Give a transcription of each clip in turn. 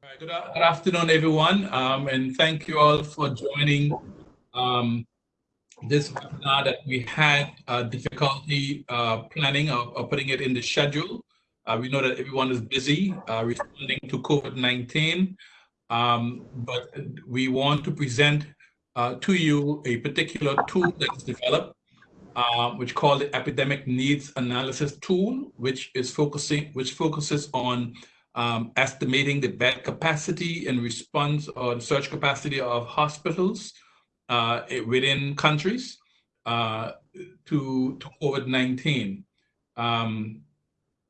Good, afternoon, everyone, um, and thank you all for joining um, this webinar that we had uh, difficulty uh, planning or, or, putting it in the schedule. Uh, we know that everyone is busy uh, responding to COVID-19, um, but we want to present uh, to you a particular tool that's developed uh, which called the Epidemic Needs Analysis Tool, which is focusing, which focuses on um, estimating the bed capacity and response or search capacity of hospitals uh, within countries uh, to, to COVID-19. Um,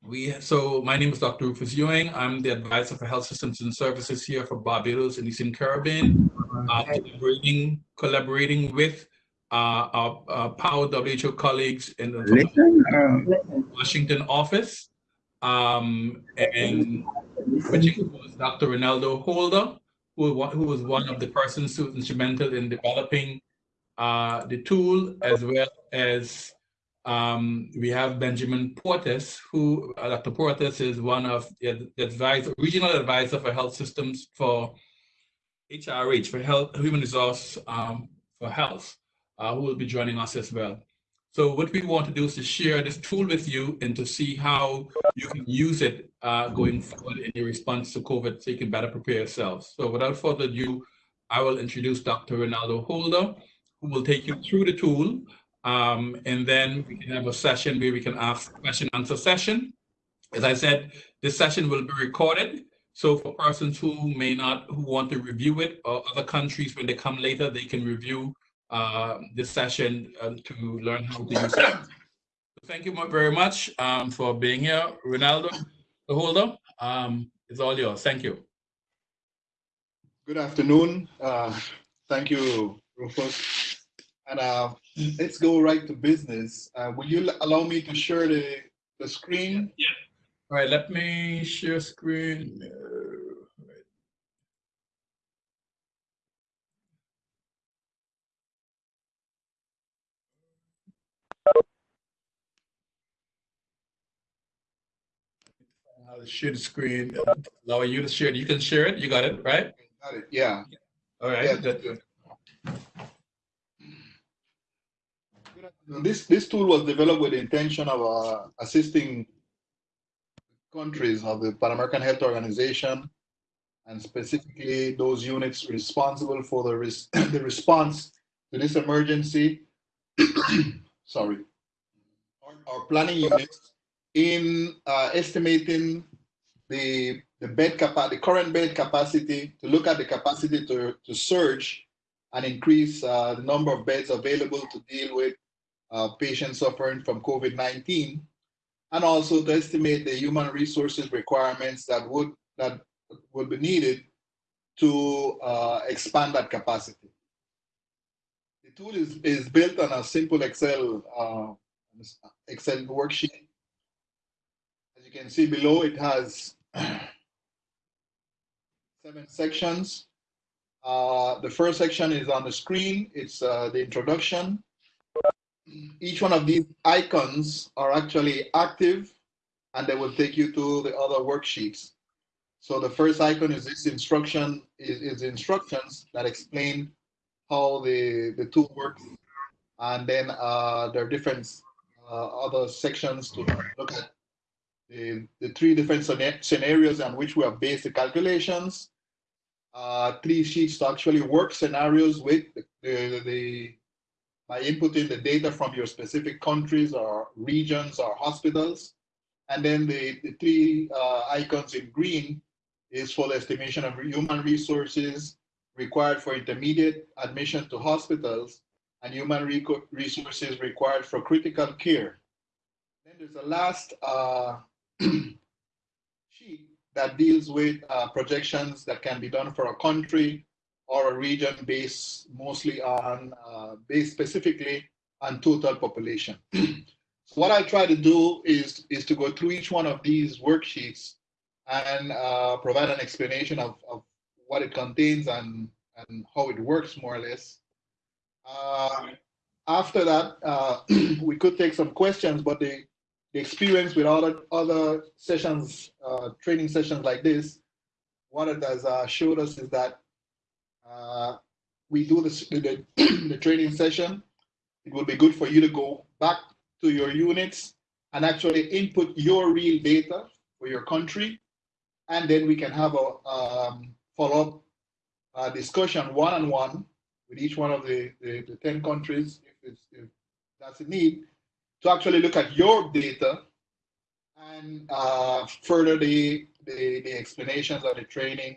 we, so my name is Dr. Rufus Ewing. I'm the advisor for health systems and services here for Barbados and Eastern Caribbean, uh, collaborating, collaborating with uh, our, our PAHO WHO colleagues in the Listen, Washington office, um, and which was Dr. Reynaldo Holder, who, who was one of the persons who was instrumental in developing uh, the tool, as well as um, we have Benjamin Puertas, who uh, Dr. Puertas is one of the advisor, regional advisor for health systems for HRH, for health, human resource um, for health uh, who will be joining us as well. So what we want to do is to share this tool with you and to see how you can use it uh, going forward in your response to COVID so you can better prepare yourselves. So without further ado, I will introduce Dr. Reynaldo Holder, who will take you through the tool. Um, and then we can have a session where we can ask question answer session. As I said, this session will be recorded. So for persons who may not, who want to review it or other countries, when they come later, they can review uh, this session uh, to learn how to use it. Thank you very much um, for being here. Reynaldo, the holder, um, it's all yours. Thank you. Good afternoon. Uh, thank you, Rufus. And uh, let's go right to business. Uh, will you allow me to share the, the screen? Yeah. All right, let me share screen. I'll share the screen. Allow you to share it. You can share it. You got it, right? Got it. Yeah. All right. Yeah, good. This this tool was developed with the intention of uh, assisting countries of the Pan American Health Organization and specifically those units responsible for the res the response to this emergency. Sorry. Our, our planning units in uh, estimating the the bed capacity, the current bed capacity, to look at the capacity to, to surge and increase uh, the number of beds available to deal with uh, patients suffering from COVID-19, and also to estimate the human resources requirements that would that would be needed to uh, expand that capacity. The tool is, is built on a simple Excel uh, Excel worksheet you can see below, it has seven sections. Uh, the first section is on the screen. It's uh, the introduction. Each one of these icons are actually active and they will take you to the other worksheets. So the first icon is this instruction, is, is instructions that explain how the, the tool works. And then uh, there are different uh, other sections to look at the, the three different scenarios on which we have based the calculations, uh, three sheets to actually work scenarios with the, the, the, by inputting the data from your specific countries or regions or hospitals. And then the, the three uh, icons in green is for the estimation of human resources required for intermediate admission to hospitals and human resources required for critical care. Then there's a last uh, sheet that deals with uh, projections that can be done for a country or a region based mostly on, uh, based specifically on total population. so what I try to do is, is to go through each one of these worksheets and uh, provide an explanation of, of what it contains and, and how it works more or less. Uh, after that, uh, we could take some questions, but the, the experience with other other sessions, uh, training sessions like this, what it has uh, showed us is that uh, we do this, the, the training session. It will be good for you to go back to your units and actually input your real data for your country. And then we can have a um, follow-up uh, discussion one-on-one with each one of the, the, the 10 countries, if, if that's a need, to actually look at your data and uh, further the, the, the explanations of the training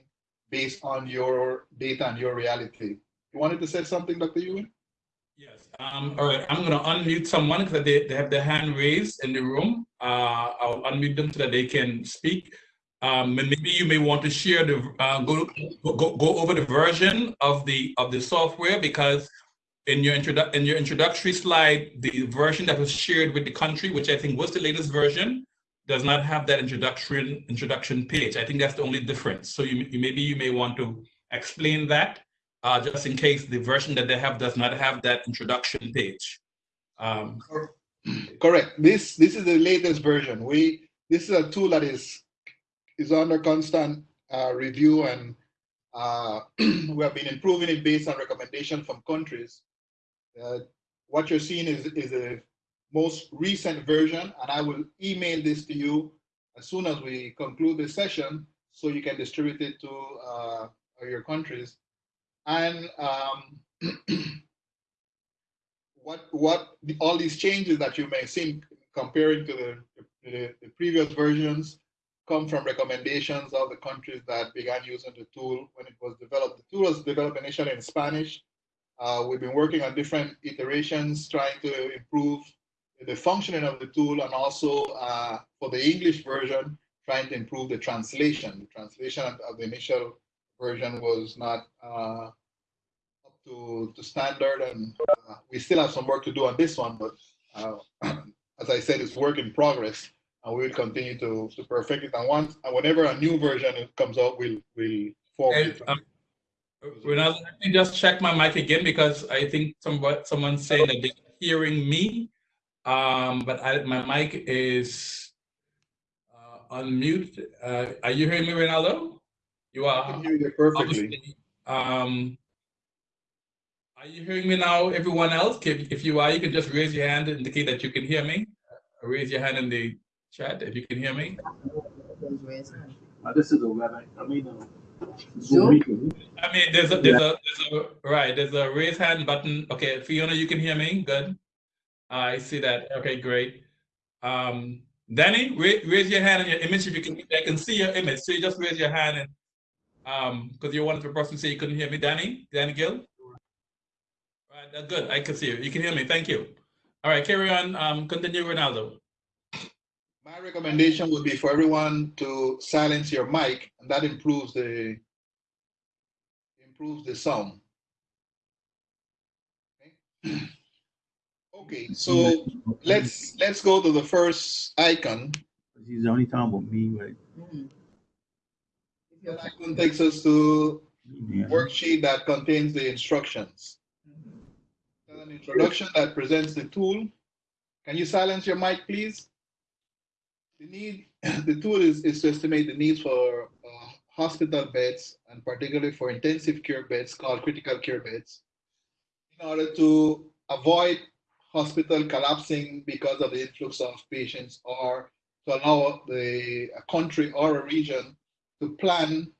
based on your data and your reality. You wanted to say something, Dr. Ewing? Yes. Um, all right. I'm going to unmute someone because they, they have their hand raised in the room. Uh, I'll unmute them so that they can speak. Um, and maybe you may want to share the uh, go, go go over the version of the of the software because in your introdu in your introductory slide, the version that was shared with the country, which I think was the latest version, does not have that introduction introduction page. I think that's the only difference. So you, you maybe you may want to explain that uh, just in case the version that they have does not have that introduction page. Um, Correct. This this is the latest version. We this is a tool that is is under constant uh, review and uh, we have been improving it based on recommendation from countries. Uh, what you're seeing is is a most recent version, and I will email this to you as soon as we conclude this session, so you can distribute it to uh, your countries. And um, what what the, all these changes that you may see comparing to the, the, the, previous versions come from recommendations of the countries that began using the tool when it was developed. The tool was developed initially in Spanish. Uh, we've been working on different iterations trying to improve the functioning of the tool and also uh, for the English version, trying to improve the translation. The translation of the initial version was not uh, up to, to standard and uh, we still have some work to do on this one, but uh, as I said, it's work in progress and we will continue to, to perfect it. And once, and whenever a new version comes out, we'll, we'll form it. Um, let me just check my mic again because I think someone someone's saying that they're hearing me, um, but I, my mic is uh, unmute. Uh, are you hearing me, Reynaldo? You are. I can hear you perfectly. Um, are you hearing me now, everyone else? If, if you are, you can just raise your hand and indicate that you can hear me. Raise your hand in the chat if you can hear me. Uh, this is a web. I mean, uh, Zoom. I mean, there's a, there's a, there's a, right, there's a raise hand button. Okay, Fiona, you can hear me. Good. I see that. Okay, great. Um, Danny, raise, raise your hand and your image if you can. I can see your image. So you just raise your hand and um, because you're one of the person say you couldn't hear me. Danny, Danny Gill. Right, good. I can see you. You can hear me. Thank you. All right, carry on. Um, continue, Reynaldo. My recommendation would be for everyone to silence your mic, and that improves the improves the sound. Okay, okay so let's let's go to the first icon. He's only talking about me, right? Mm-hmm. That icon takes us to yeah. worksheet that contains the instructions. An introduction that presents the tool. Can you silence your mic, please? The need, the tool is, is to estimate the needs for uh, hospital beds and particularly for intensive care beds called critical care beds in order to avoid hospital collapsing because of the influx of patients or to allow the a country or a region to plan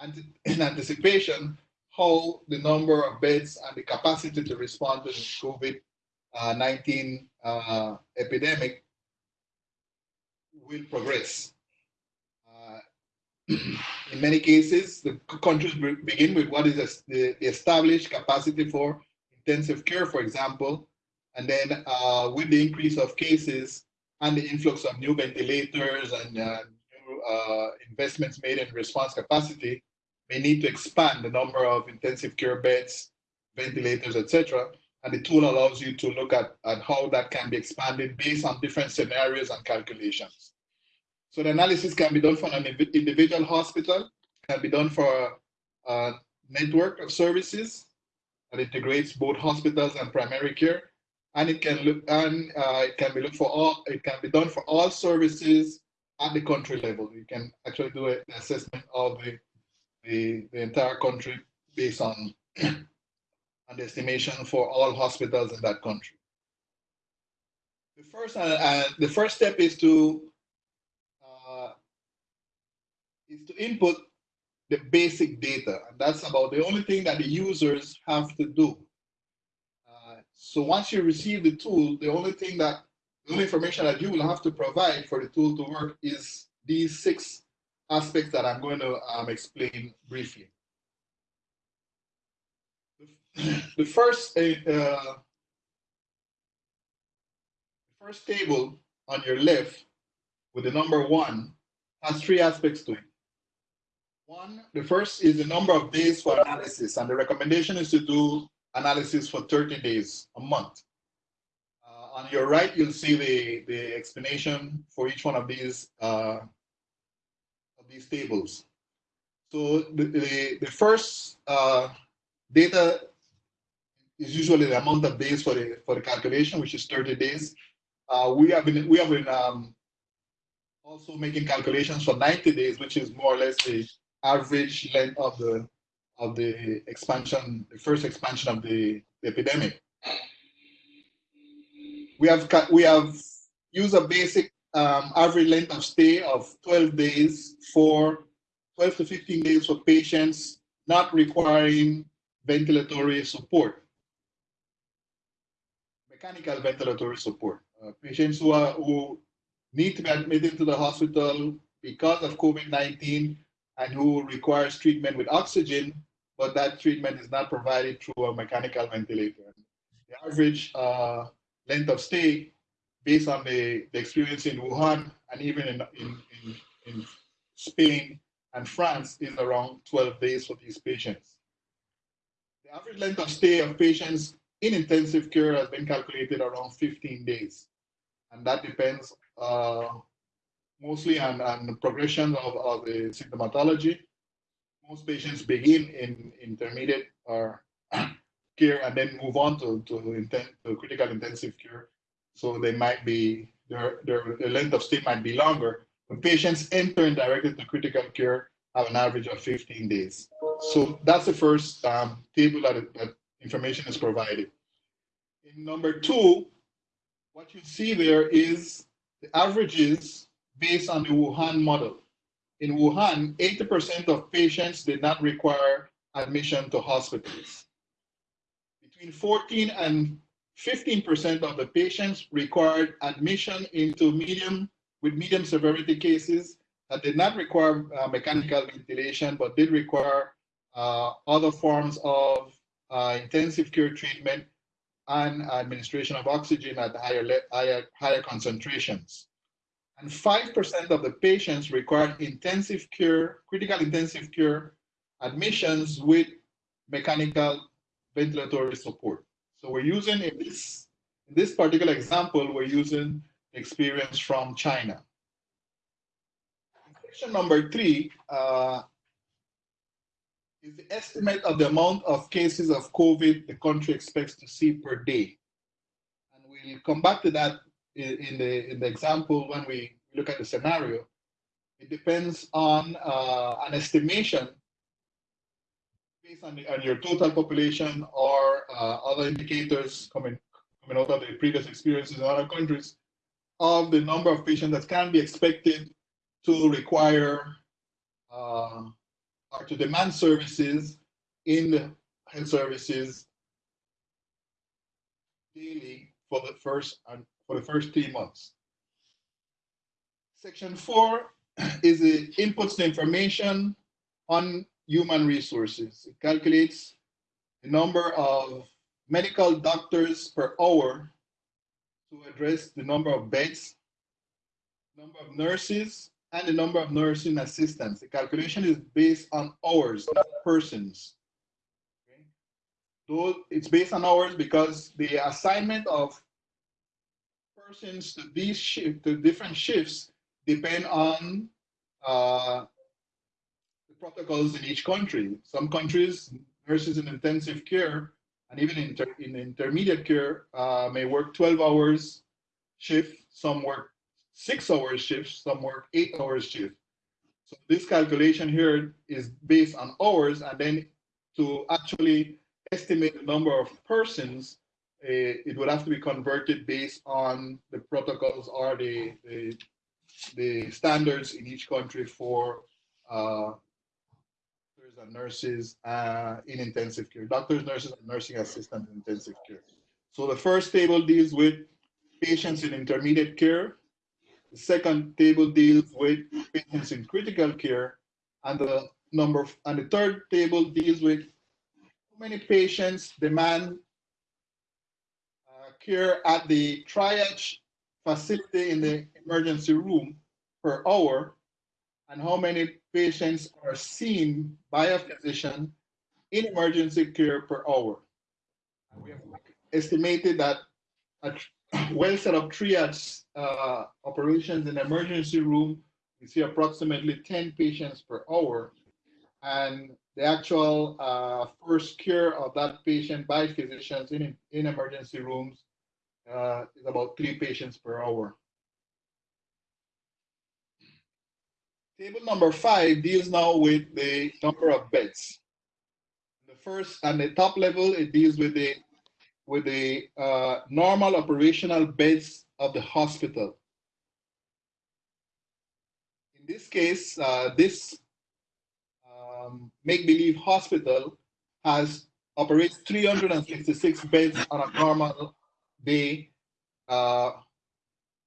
and in anticipation how the number of beds and the capacity to respond to the COVID-19 uh, epidemic will progress. Uh, in many cases, the countries begin with what is the established capacity for intensive care, for example, and then uh, with the increase of cases and the influx of new ventilators and uh, uh, investments made in response capacity may need to expand the number of intensive care beds, ventilators, etc. And the tool allows you to look at, at how that can be expanded based on different scenarios and calculations. So the analysis can be done for an individual hospital, can be done for a network of services that integrates both hospitals and primary care, and it can look and uh, it can be looked for all. It can be done for all services at the country level. You can actually do an assessment of the the, the entire country based on an estimation for all hospitals in that country. The first, uh, uh, the first step is to uh, is to input the basic data, and that's about the only thing that the users have to do. Uh, so once you receive the tool, the only thing that the only information that you will have to provide for the tool to work is these six aspects that I'm going to um, explain briefly. The first uh, first table on your left with the number one has three aspects to it. One, the first is the number of days for analysis, and the recommendation is to do analysis for 30 days, a month. Uh, on your right, you'll see the, the explanation for each one of these uh, of these tables. So the, the, the first uh, data is usually the amount of days for the for the calculation, which is 30 days. Uh, we have been we have been um, also making calculations for 90 days, which is more or less the average length of the of the expansion, the first expansion of the, the epidemic. We have we have used a basic um, average length of stay of 12 days for 12 to 15 days for patients not requiring ventilatory support, mechanical ventilatory support. Uh, patients who, are, who need to be admitted to the hospital because of COVID-19 and who requires treatment with oxygen, but that treatment is not provided through a mechanical ventilator. The average uh, length of stay based on the, the, experience in Wuhan and even in, in, in, in Spain and France is around 12 days for these patients. The average length of stay of patients in intensive care has been calculated around 15 days. And that depends uh, mostly on, on progression of, of the symptomatology. Most patients begin in intermediate or care and then move on to, to, to critical intensive care. So they might be, their, their, length of stay might be longer. When patients enter directly to critical care, have an average of 15 days. So that's the first um, table that, that information is provided. In number two, what you see there is the averages based on the Wuhan model. In Wuhan, 80% of patients did not require admission to hospitals. Between 14 and 15% of the patients required admission into medium with medium severity cases that did not require uh, mechanical ventilation, but did require uh, other forms of uh, intensive care treatment and administration of oxygen at higher, higher, higher concentrations. And 5% of the patients required intensive care, critical intensive care admissions with mechanical ventilatory support. So we're using in this, in this particular example, we're using experience from China. Question number three uh, is the estimate of the amount of cases of COVID the country expects to see per day. And we'll come back to that in, the, in the example when we look at the scenario. It depends on uh, an estimation based on, the, on, your total population or uh, other indicators coming, coming out of the previous experiences in other countries of the number of patients that can be expected to require uh, are to demand services in the health services daily for the first and for the first three months. Section four is the inputs the information on human resources. It calculates the number of medical doctors per hour to address the number of beds, number of nurses, and the number of nursing assistants. The calculation is based on hours, not persons. Okay? It's based on hours because the assignment of persons to these shift to different shifts depend on uh, the protocols in each country. Some countries, nurses in intensive care and even in, in intermediate care uh, may work 12 hours shift. Some work six hours shifts, some work eight hours shift. So this calculation here is based on hours, and then to actually estimate the number of persons, uh, it would have to be converted based on the protocols or the, the, the standards in each country for uh, doctors and nurses uh, in intensive care, doctors, nurses, and nursing assistants in intensive care. So the first table deals with patients in intermediate care. The second table deals with patients in critical care, and the number and the third table deals with how many patients demand uh, care at the triage facility in the emergency room per hour, and how many patients are seen by a physician in emergency care per hour. And we have estimated that a well set up triage uh, operations in emergency room, we see approximately 10 patients per hour. And the actual uh, first care of that patient by physicians in, in emergency rooms uh, is about three patients per hour. Table number five deals now with the number of beds. The first, and the top level, it deals with the with the uh, normal operational beds of the hospital. In this case, uh, this um, make-believe hospital has operates 366 beds on a normal day, uh,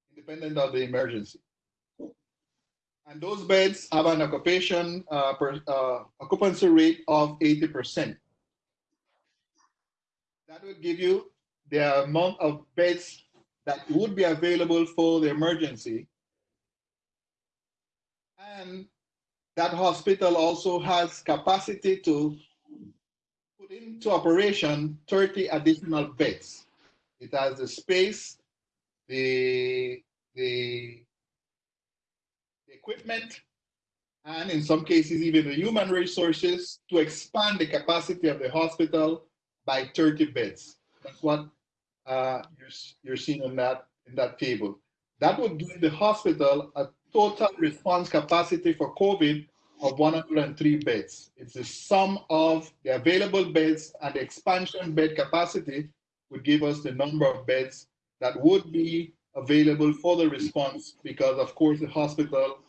independent of the emergency. And those beds have an occupation uh, per, uh, occupancy rate of 80%. That will give you the amount of beds that would be available for the emergency. And that hospital also has capacity to put into operation 30 additional beds. It has the space, the, the, the equipment, and in some cases, even the human resources to expand the capacity of the hospital by 30 beds. That's what uh, you're, you're seeing on that, in that table. That would give the hospital a total response capacity for COVID of 103 beds. It's the sum of the available beds and the expansion bed capacity would give us the number of beds that would be available for the response because of course the hospital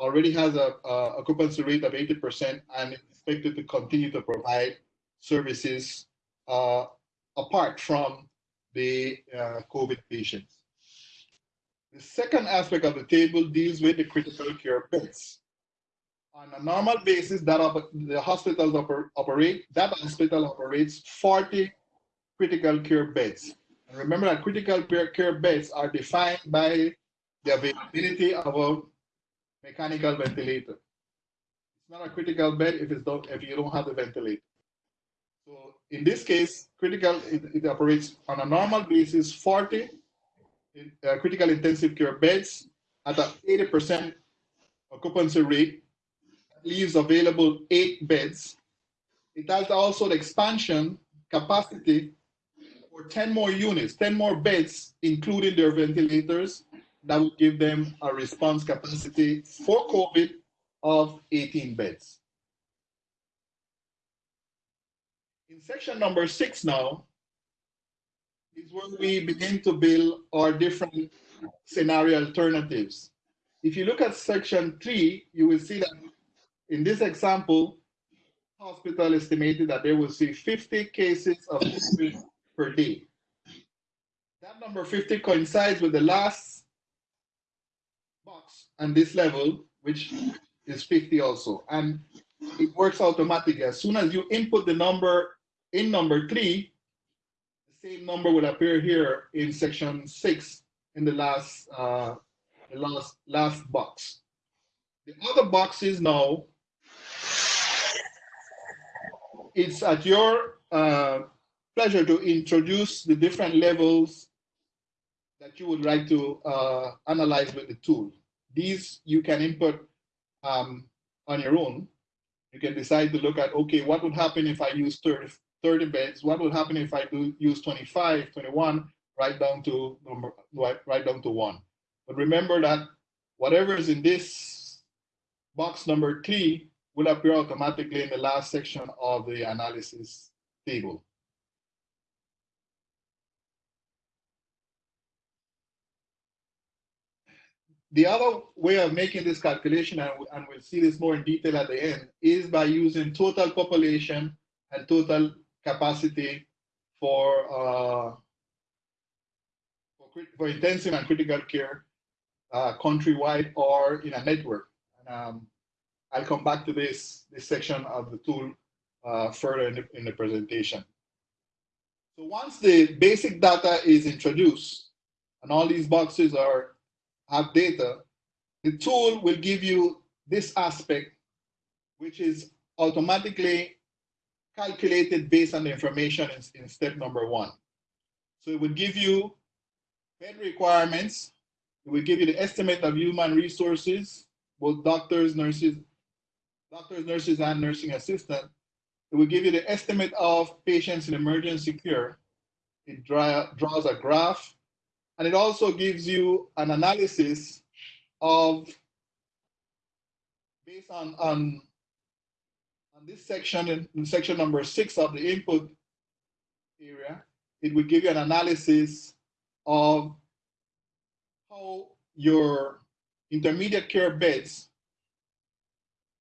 already has a, a occupancy rate of 80% and expected to continue to provide services uh, apart from the uh, COVID patients. The second aspect of the table deals with the critical care beds. On a normal basis, that the hospitals oper operate, that hospital operates 40 critical care beds. And remember that critical care beds are defined by the availability of a mechanical ventilator. It's not a critical bed if, it's don't, if you don't have the ventilator. In this case, critical, it, it operates on a normal basis, 40 uh, critical intensive care beds at an 80% occupancy rate, leaves available eight beds. It has also the expansion capacity for 10 more units, 10 more beds, including their ventilators, that would give them a response capacity for COVID of 18 beds. In section number six now, is where we begin to build our different scenario alternatives. If you look at section three, you will see that in this example, hospital estimated that they will see 50 cases of COVID per day. That number 50 coincides with the last box on this level, which is 50 also. And it works automatically. As soon as you input the number in number three, the same number will appear here in section six in the last uh, the last last box. The other boxes now, it's at your uh, pleasure to introduce the different levels that you would like to uh, analyze with the tool. These you can input um, on your own. You can decide to look at, okay, what would happen if I use 30, 30 beds, what would happen if I do use 25, 21, right down to number, right, down to one. But remember that whatever is in this box number three will appear automatically in the last section of the analysis table. The other way of making this calculation, and, and we'll see this more in detail at the end, is by using total population and total capacity for, uh, for, for, intensive and critical care uh, countrywide or in a network. And, um, I'll come back to this, this section of the tool uh, further in the, in the presentation. So once the basic data is introduced and all these boxes are have data, the tool will give you this aspect, which is automatically calculated based on the information in, in step number one. So it will give you bed requirements. It will give you the estimate of human resources, both doctors, nurses, doctors, nurses, and nursing assistant. It will give you the estimate of patients in emergency care. It draw, draws a graph and it also gives you an analysis of, based on, on this section, in, in section number six of the input area, it will give you an analysis of how your intermediate care beds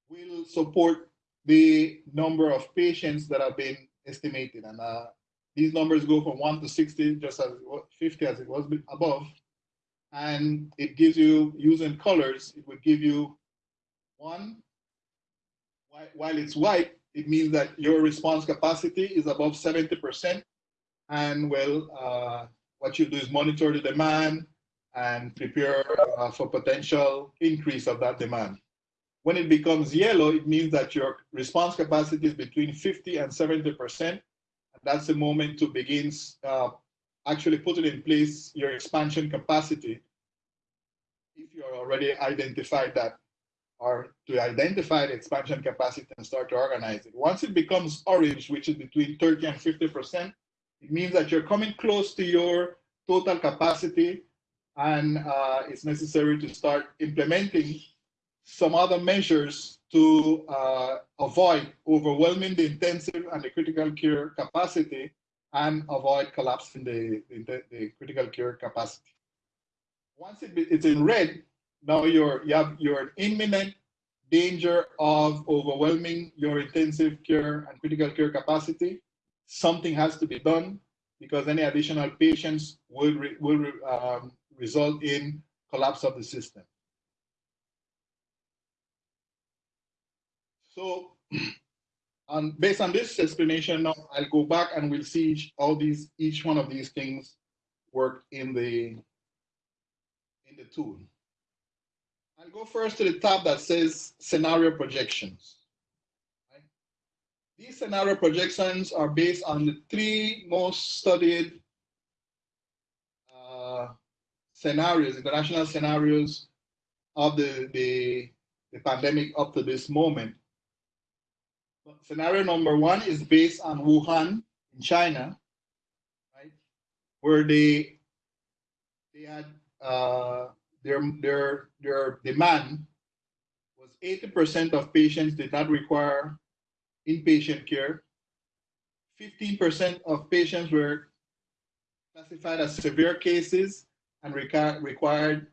will support the number of patients that have been estimated. And uh, these numbers go from 1 to 60, just as 50 as it was above. And it gives you, using colors, it would give you one, while it's white, it means that your response capacity is above 70%. And well, uh, what you do is monitor the demand and prepare uh, for potential increase of that demand. When it becomes yellow, it means that your response capacity is between 50 and 70%, that's the moment to begin uh, actually putting in place your expansion capacity if you're already identified that or to identify the expansion capacity and start to organize it. Once it becomes orange, which is between 30 and 50%, it means that you're coming close to your total capacity and uh, it's necessary to start implementing some other measures to uh, avoid overwhelming the intensive and the critical care capacity and avoid collapsing the, the, the critical care capacity. Once it, it's in red, now you're, you have your imminent danger of overwhelming your intensive care and critical care capacity. Something has to be done because any additional patients will, re, will re, um, result in collapse of the system. So and based on this explanation, now I'll go back and we'll see each, all these, each one of these things work in the, in the tool. I'll go first to the tab that says scenario projections. Right? These scenario projections are based on the three most studied uh, scenarios, international scenarios of the, the, the pandemic up to this moment. Scenario number one is based on Wuhan in China? Where they they had uh, their their their demand was 80% of patients did not require inpatient care. 15% of patients were classified as severe cases and required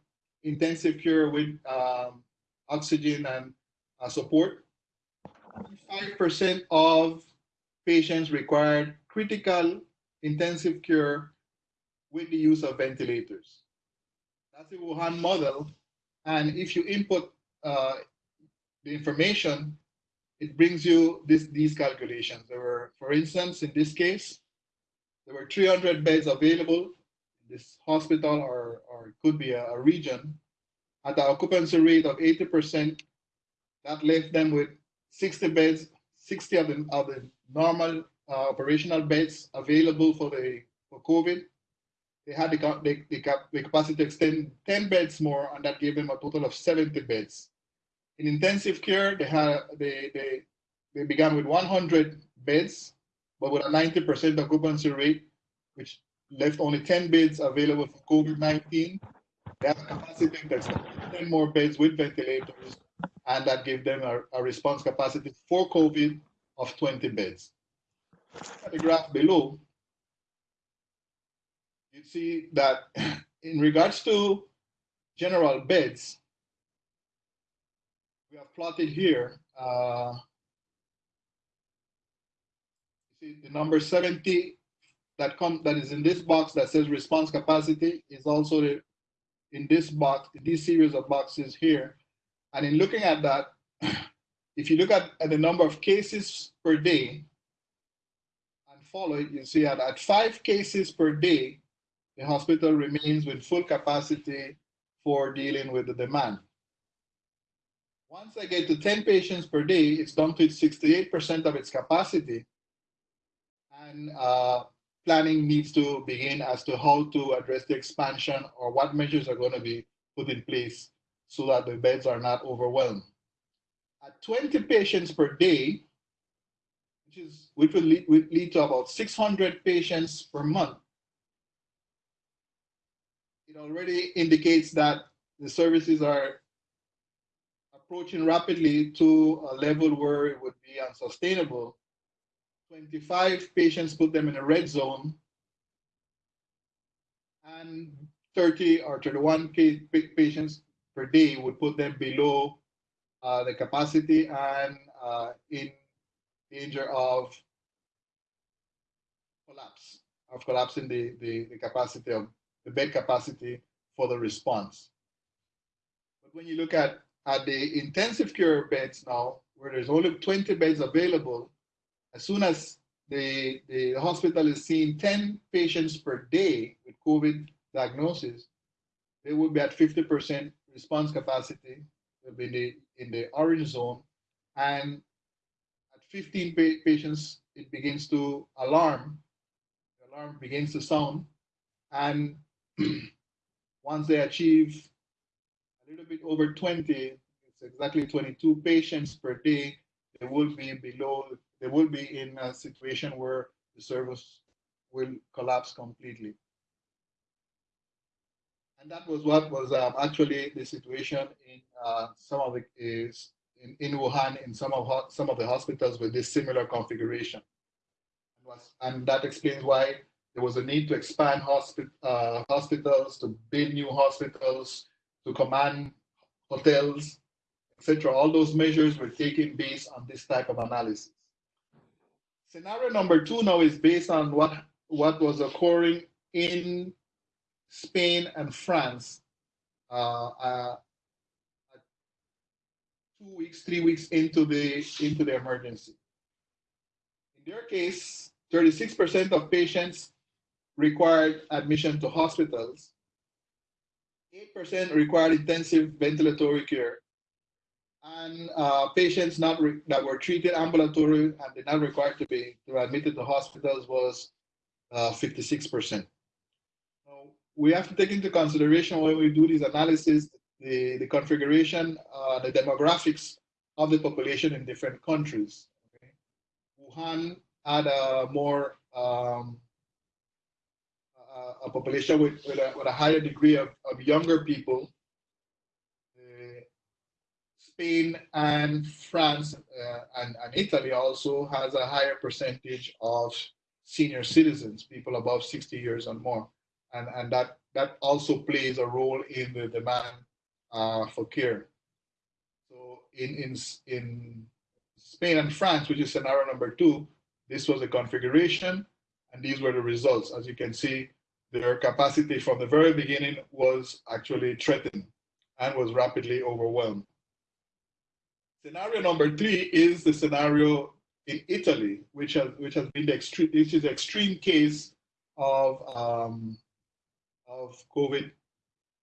intensive care with um, oxygen and uh, support. 5% of patients required critical intensive care with the use of ventilators. That's the Wuhan model. And if you input uh, the information, it brings you this, these calculations. There were, for instance, in this case, there were 300 beds available in this hospital or, or it could be a, a region at an occupancy rate of 80%. That left them with 60 beds, 60 of the, of the normal uh, operational beds available for the for COVID. They had the, the, the, the capacity to extend 10 beds more, and that gave them a total of 70 beds. In intensive care, they had they they, they began with 100 beds, but with a 90% occupancy rate, which left only 10 beds available for COVID-19. They have capacity to extend 10 more beds with ventilators and that gave them a, a response capacity for COVID of 20 beds. The graph below, you see that in regards to general beds, we have plotted here, uh, see the number 70 that come that is in this box that says response capacity is also the, in this box, this series of boxes here. And in looking at that, if you look at, at the number of cases per day and follow it, you see that at five cases per day, the hospital remains with full capacity for dealing with the demand. Once I get to 10 patients per day, it's down to 68% of its capacity. And uh, planning needs to begin as to how to address the expansion or what measures are going to be put in place so that the beds are not overwhelmed. At 20 patients per day, which, is, which will lead, will lead to about 600 patients per month, it already indicates that the services are approaching rapidly to a level where it would be unsustainable. 25 patients put them in a red zone, and 30 or 31 patients per day would put them below uh, the capacity and uh, in danger of collapse, of collapsing the, the, the capacity of bed capacity for the response. But when you look at, at the intensive care beds now, where there's only 20 beds available, as soon as the, the hospital is seeing 10 patients per day with COVID diagnosis, they will be at 50% response capacity, in the, in the orange zone. And at 15 pa patients, it begins to alarm. The alarm begins to sound. And once they achieve a little bit over 20, it's exactly 22 patients per day, they will be below, they will be in a situation where the service will collapse completely. And that was what was um, actually the situation in uh, some of the is in, in Wuhan in some of some of the hospitals with this similar configuration. And, was, and that explains why there was a need to expand uh, hospitals, to build new hospitals, to command hotels, etc. All those measures were taken based on this type of analysis. Scenario number two now is based on what, what was occurring in Spain and France uh, uh, two weeks, three weeks into the into the emergency. In their case, 36% of patients required admission to hospitals. 8% required intensive ventilatory care. And uh, patients not that were treated ambulatory and did not require to be admitted to hospitals was 56%. Uh, we have to take into consideration when we do these analysis the, the configuration, uh, the demographics of the population in different countries. Okay? Wuhan had a more um, a population with, with, a, with a higher degree of, of younger people. Uh, Spain and France uh, and, and Italy also has a higher percentage of senior citizens, people above 60 years and more. And, and that, that also plays a role in the demand uh, for care. So in, in, in Spain and France, which is scenario number two, this was the configuration and these were the results. As you can see, their capacity from the very beginning was actually threatened and was rapidly overwhelmed. Scenario number three is the scenario in Italy, which has which has been the extreme, which is the extreme case of um, of COVID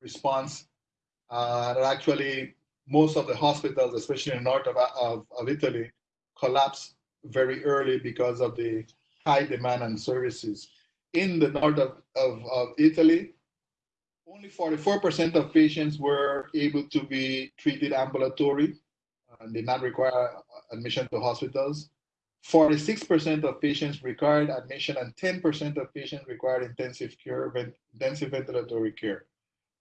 response. Uh, that actually most of the hospitals, especially in the north of, of, of Italy, collapsed very early because of the high demand on services in the north of, of, of Italy, only 44% of patients were able to be treated ambulatory and did not require admission to hospitals. 46% of patients required admission and 10% of patients required intensive care, intensive ventilatory care.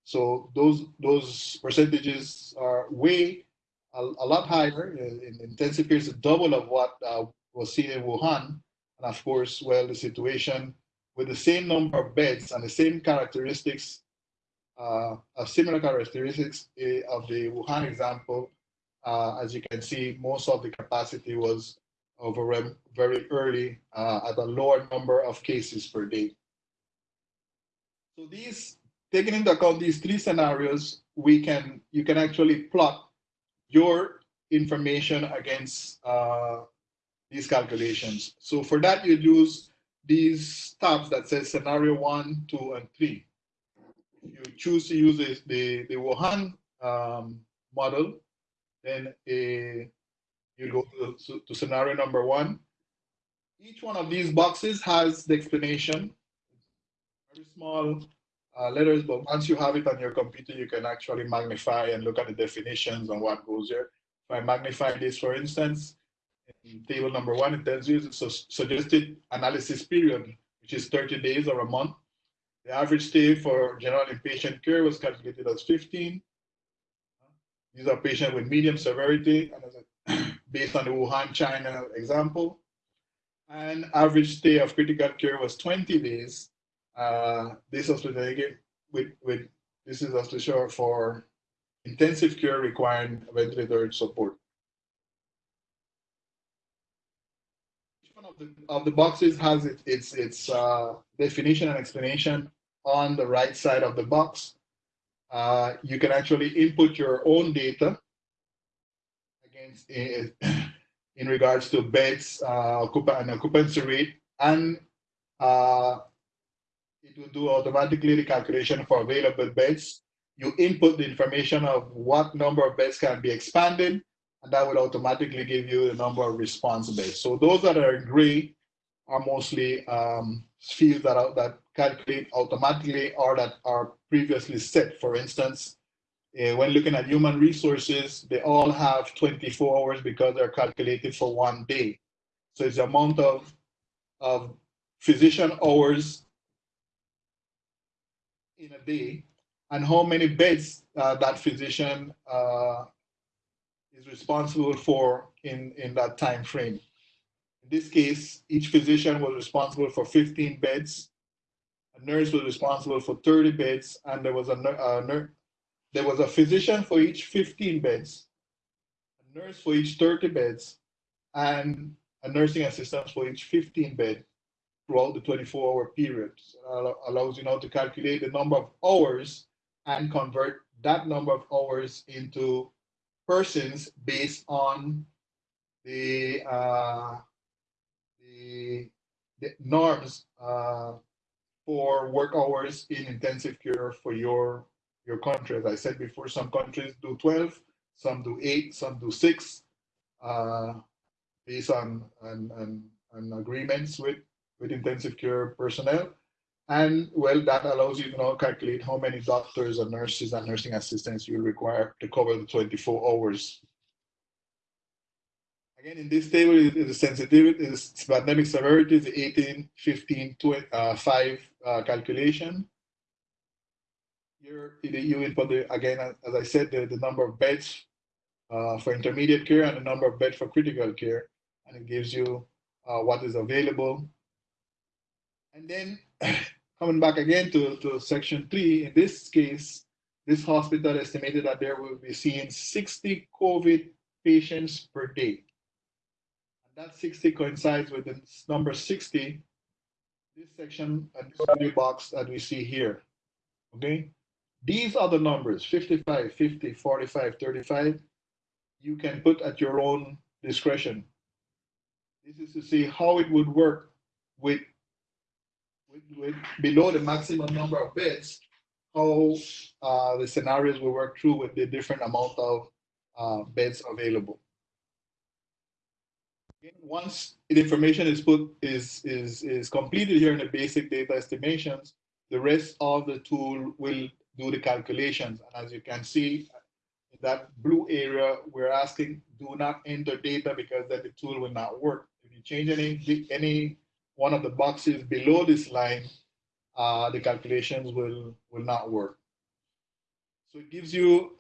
So those those percentages are way a, a lot higher. In, in intensive care is double of what uh, was seen in Wuhan. And of course, well, the situation with the same number of beds and the same characteristics, uh, similar characteristics eh, of the Wuhan example, uh, as you can see, most of the capacity was over very early uh, at a lower number of cases per day. So these, taking into account these three scenarios, we can you can actually plot your information against uh, these calculations. So for that, you use these tabs that says scenario one, two, and three. If you choose to use the, the, Wuhan um, model, then a, you go to, to scenario number one. Each one of these boxes has the explanation. Very small uh, letters, but once you have it on your computer, you can actually magnify and look at the definitions and what goes there. If I magnify this, for instance, table number one, it tells you the suggested analysis period, which is 30 days or a month. The average stay for general inpatient care was calculated as 15. These are patients with medium severity, based on the Wuhan, China example. And average stay of critical care was 20 days. Uh, this hospitalization with, with this is hospital for intensive care requiring ventilator support. Each one of the, of the boxes has it, its, its uh, definition and explanation on the right side of the box. Uh, you can actually input your own data against in, in regards to beds, uh, and occupancy rate, and uh, it will do automatically the calculation for available beds. You input the information of what number of beds can be expanded, and that will automatically give you the number of response beds. So those that are gray are mostly um, fields that, are, that calculate automatically or that are previously set. For instance, uh, when looking at human resources, they all have 24 hours because they're calculated for one day. So it's the amount of, of physician hours in a day and how many beds uh, that physician uh, is responsible for in, in that time frame. In this case, each physician was responsible for 15 beds, a nurse was responsible for 30 beds, and there was a, a there was a physician for each 15 beds, a nurse for each 30 beds, and a nursing assistant for each 15 bed throughout the 24-hour period. So allows you now to calculate the number of hours and convert that number of hours into persons based on the uh, the, the norms uh, for work hours in intensive care for your your country. As I said before, some countries do 12, some do eight, some do six, uh, based on, on, on agreements with with intensive care personnel. And well, that allows you to now calculate how many doctors and nurses and nursing assistants you require to cover the 24 hours. Again, in this table is the sensitivity, is pandemic severity, the 18, 15, 20, uh, 5 uh, calculation. Here, you input the, again, as I said, the, the number of beds uh, for intermediate care and the number of beds for critical care. And it gives you uh, what is available and then coming back again to, to section three, in this case, this hospital estimated that there will be seeing 60 COVID patients per day. And that 60 coincides with the number 60, this section and this box that we see here. Okay? These are the numbers 55, 50, 45, 35. You can put at your own discretion. This is to see how it would work with below the maximum number of beds, how uh, the scenarios will work through with the different amount of uh, beds available. Once the information is put is is is completed here in the basic data estimations, the rest of the tool will do the calculations. And as you can see, in that blue area, we're asking do not enter data because then the tool will not work. If you change any any one of the boxes below this line, uh, the calculations will, will not work. So it gives you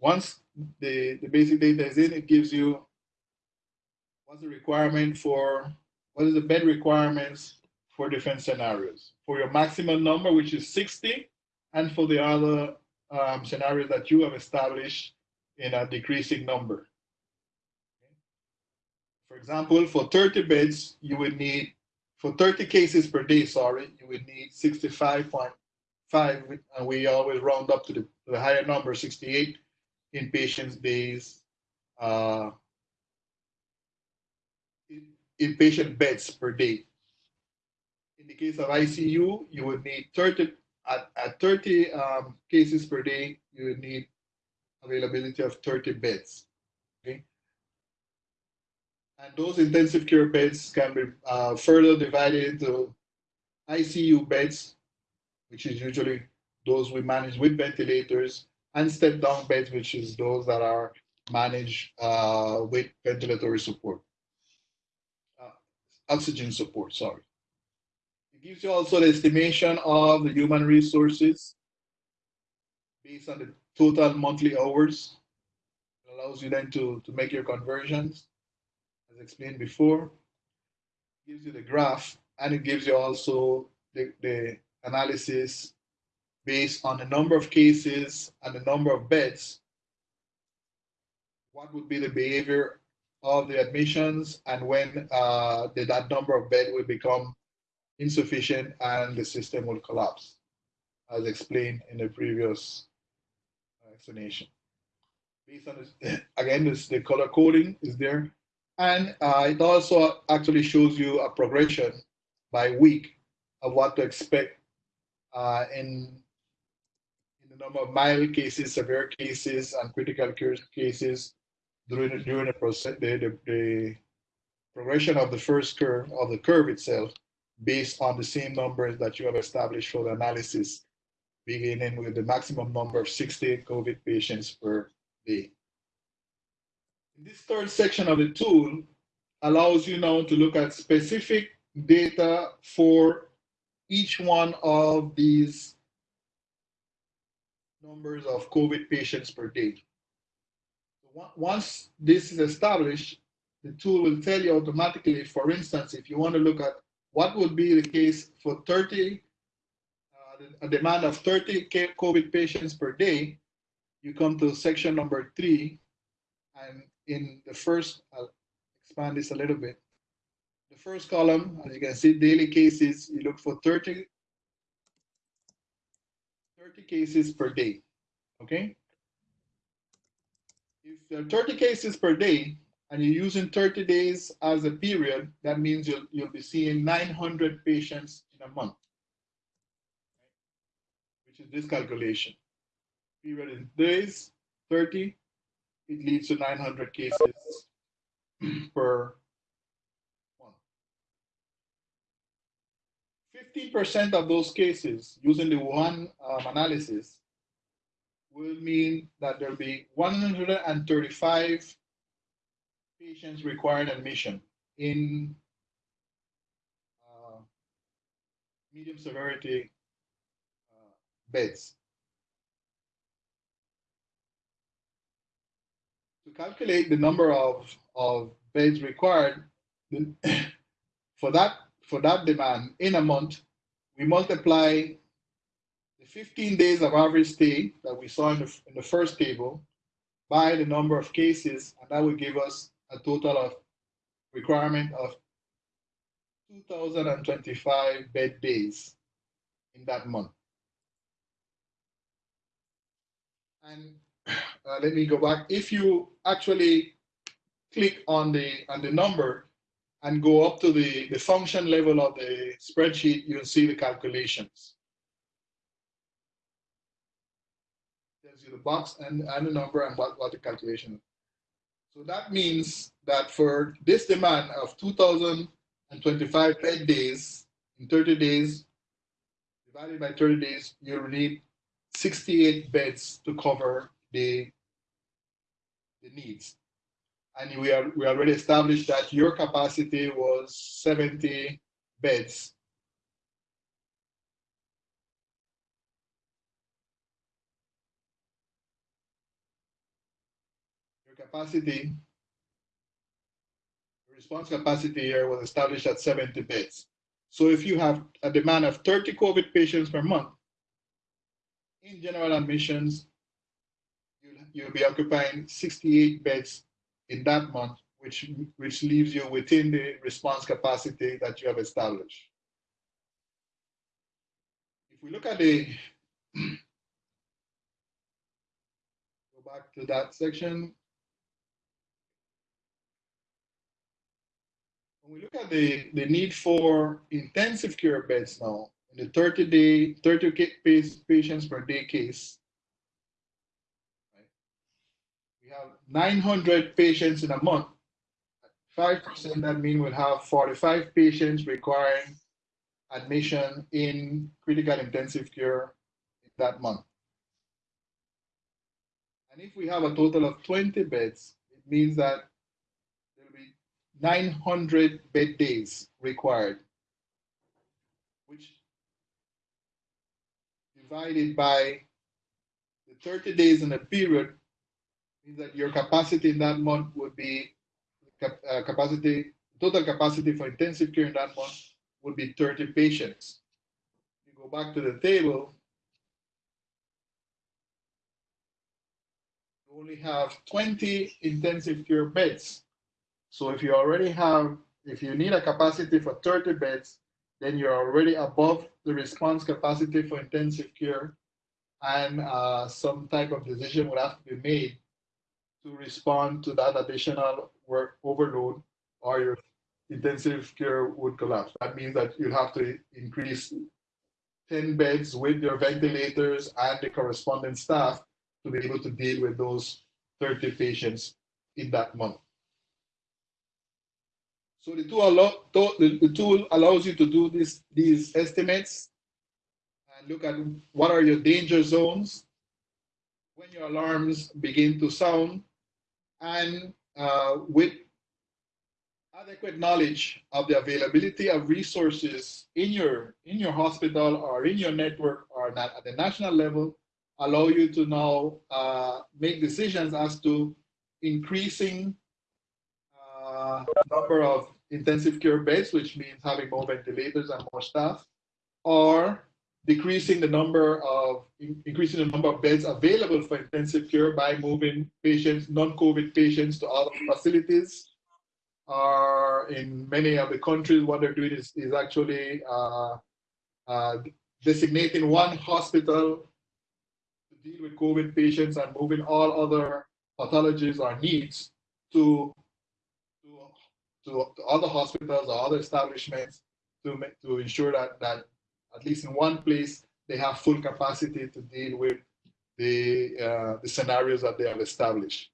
once the, the basic data is in, it gives you what's the requirement for, what is the bed requirements for different scenarios. For your maximum number, which is 60, and for the other um, scenarios that you have established in a decreasing number. For example, for 30 beds, you would need, for 30 cases per day, sorry, you would need 65.5, and we always round up to the, to the higher number, 68 inpatient days, uh, inpatient beds per day. In the case of ICU, you would need 30, at, at 30 um, cases per day, you would need availability of 30 beds. And those intensive care beds can be uh, further divided into ICU beds, which is usually those we manage with ventilators, and step down beds, which is those that are managed uh, with ventilatory support, uh, oxygen support, sorry. It gives you also the estimation of the human resources based on the total monthly hours. It allows you then to, to make your conversions, as explained before. Gives you the graph, and it gives you also the, the analysis based on the number of cases and the number of beds, what would be the behavior of the admissions and when uh, the, that number of beds will become insufficient and the system will collapse, as explained in the previous explanation. Based on this, again, this, the color coding is there. And uh, it also actually shows you a progression by week of what to expect uh, in the number of mild cases, severe cases, and critical cases during during the process, the, the, the progression of the first curve of the curve itself, based on the same numbers that you have established for the analysis, beginning with the maximum number of 60 COVID patients per day. This third section of the tool allows you now to look at specific data for each one of these numbers of COVID patients per day. Once this is established, the tool will tell you automatically, for instance, if you want to look at what would be the case for 30, uh, a demand of 30 COVID patients per day, you come to section number three, and in the first, I'll expand this a little bit. The first column, as you can see, daily cases, you look for 30 30 cases per day, okay? If there are 30 cases per day and you're using 30 days as a period, that means you'll, you'll be seeing 900 patients in a month, which is this calculation. Period in days, 30, it leads to 900 cases per 50% of those cases using the one um, analysis will mean that there'll be 135 patients requiring admission in uh, medium severity uh, beds. To calculate the number of, of beds required, for that for that demand in a month, we multiply the 15 days of average stay that we saw in the, in the first table by the number of cases, and that will give us a total of requirement of 2,025 bed days in that month. And uh, let me go back. If you actually click on the on the number, and go up to the, the function level of the spreadsheet, you'll see the calculations. Tells you the box and, and the number and what, what the calculation. So that means that for this demand of 2,025 bed days in 30 days, divided by 30 days, you'll need 68 beds to cover the, the needs and we are we already established that your capacity was 70 beds. Your capacity, response capacity here was established at 70 beds. So if you have a demand of 30 COVID patients per month, in general admissions, you'll, be occupying 68 beds in that month, which, which leaves you within the response capacity that you have established. If we look at the, go back to that section. When we look at the, the need for intensive care beds now, in the 30 day, 30 patients per day case, right? we have 900 patients in a month. 5% that means we'll have 45 patients requiring admission in critical intensive care in that month. And if we have a total of 20 beds, it means that there will be 900 bed days required, which divided by the 30 days in a period means that your capacity in that month would be uh, capacity, total capacity for intensive care in that month would be 30 patients. You go back to the table, you only have 20 intensive care beds. So if you already have, if you need a capacity for 30 beds, then you're already above the response capacity for intensive care and uh, some type of decision would have to be made to respond to that additional work overload or your intensive care would collapse. That means that you have to increase 10 beds with your ventilators and the corresponding staff to be able to deal with those 30 patients in that month. So the tool, the, the tool allows you to do this, these estimates and look at what are your danger zones when your alarms begin to sound and uh, with adequate knowledge of the availability of resources in your in your hospital or in your network or not at the national level allow you to now uh, make decisions as to increasing uh, number of intensive care beds, which means having more ventilators and more staff, or decreasing the number of increasing the number of beds available for intensive care by moving patients, non-COVID patients to other facilities. Or in many of the countries, what they're doing is, is actually uh, uh, designating one hospital to deal with COVID patients and moving all other pathologies or needs to, to, to other hospitals or other establishments to, make, to ensure that, that at least in one place, they have full capacity to deal with the, uh, the scenarios that they have established.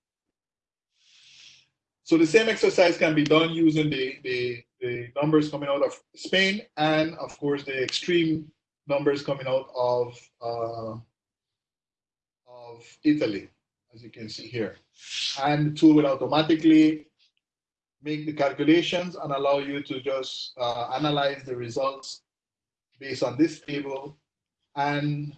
So the same exercise can be done using the, the, the numbers coming out of Spain and of course the extreme numbers coming out of, uh, of Italy, as you can see here. And the tool will automatically make the calculations and allow you to just uh, analyze the results based on this table and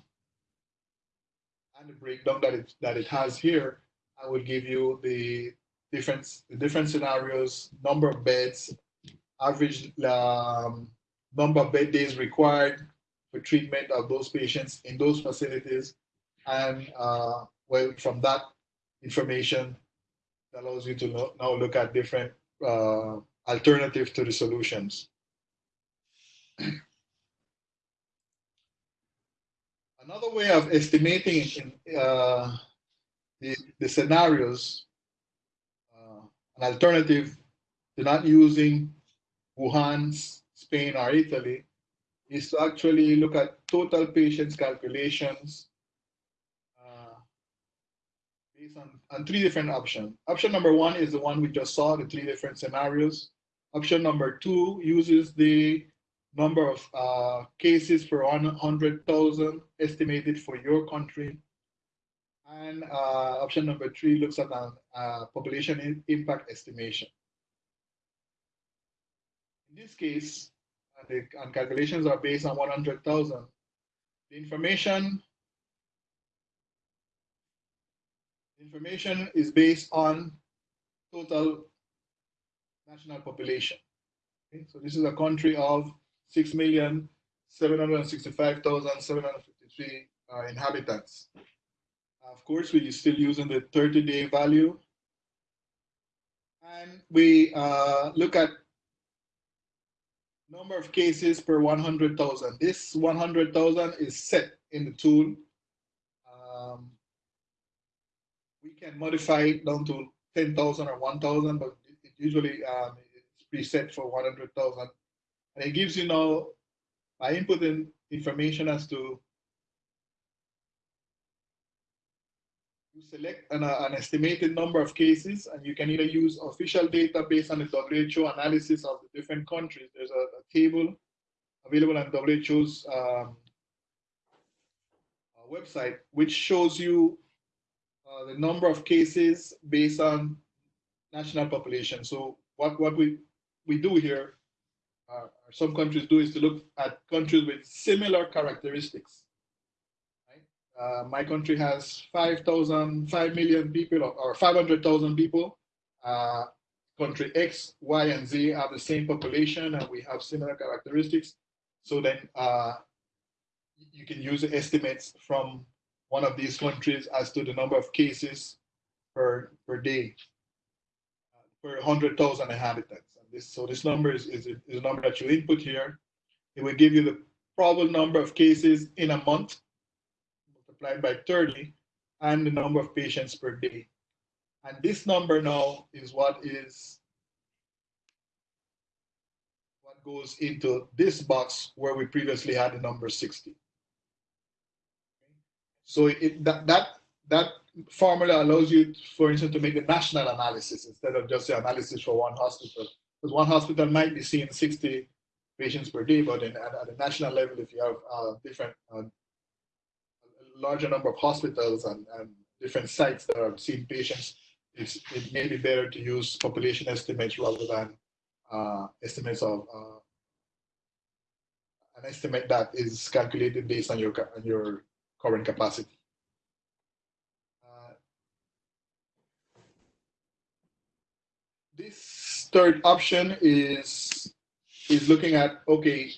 and the breakdown that it that it has here, I will give you the different the different scenarios, number of beds, average um, number of bed days required for treatment of those patients in those facilities, and uh, well, from that information, that allows you to now look at different uh, alternatives to the solutions. Another way of estimating uh, the, the, scenarios, uh, an alternative to not using Wuhan, Spain, or Italy, is to actually look at total patients calculations uh, based on, on three different options. Option number one is the one we just saw, the three different scenarios. Option number two uses the number of uh, cases per 100,000 estimated for your country. And uh, option number three looks at a uh, population impact estimation. In this case, the and calculations are based on 100,000. The information information is based on total national population. Okay, so this is a country of 6,765,753 uh, inhabitants. Of course, we're still using the 30-day value. And we uh, look at number of cases per 100,000. This 100,000 is set in the tool. Um, we can modify it down to 10,000 or 1,000, but it usually um, it's preset for 100,000. And it gives you now, by inputting information as to you select an, uh, an, estimated number of cases and you can either use official data based on the WHO analysis of the different countries. There's a, a table available on WHO's um, uh, website, which shows you uh, the number of cases based on national population. So what, what we, we do here, uh, some countries do is to look at countries with similar characteristics. Uh, my country has 5,000, 5 million people or, or 500,000 people. Uh, country X, Y, and Z have the same population and we have similar characteristics. So then uh, you can use estimates from one of these countries as to the number of cases per, per day per 100,000 inhabitants. This, so this number is, is, is a number that you input here. It will give you the probable number of cases in a month multiplied by 30 and the number of patients per day. And this number now is what is what goes into this box where we previously had the number 60. So it, that, that, that formula allows you, for instance, to make the national analysis instead of just the analysis for one hospital. Because one hospital might be seeing 60 patients per day, but in, at, at the national level, if you have uh, different uh, larger number of hospitals and, and different sites that are seeing patients, it may be better to use population estimates rather than uh, estimates of uh, an estimate that is calculated based on your on your current capacity. Uh, this third option is is looking at okay,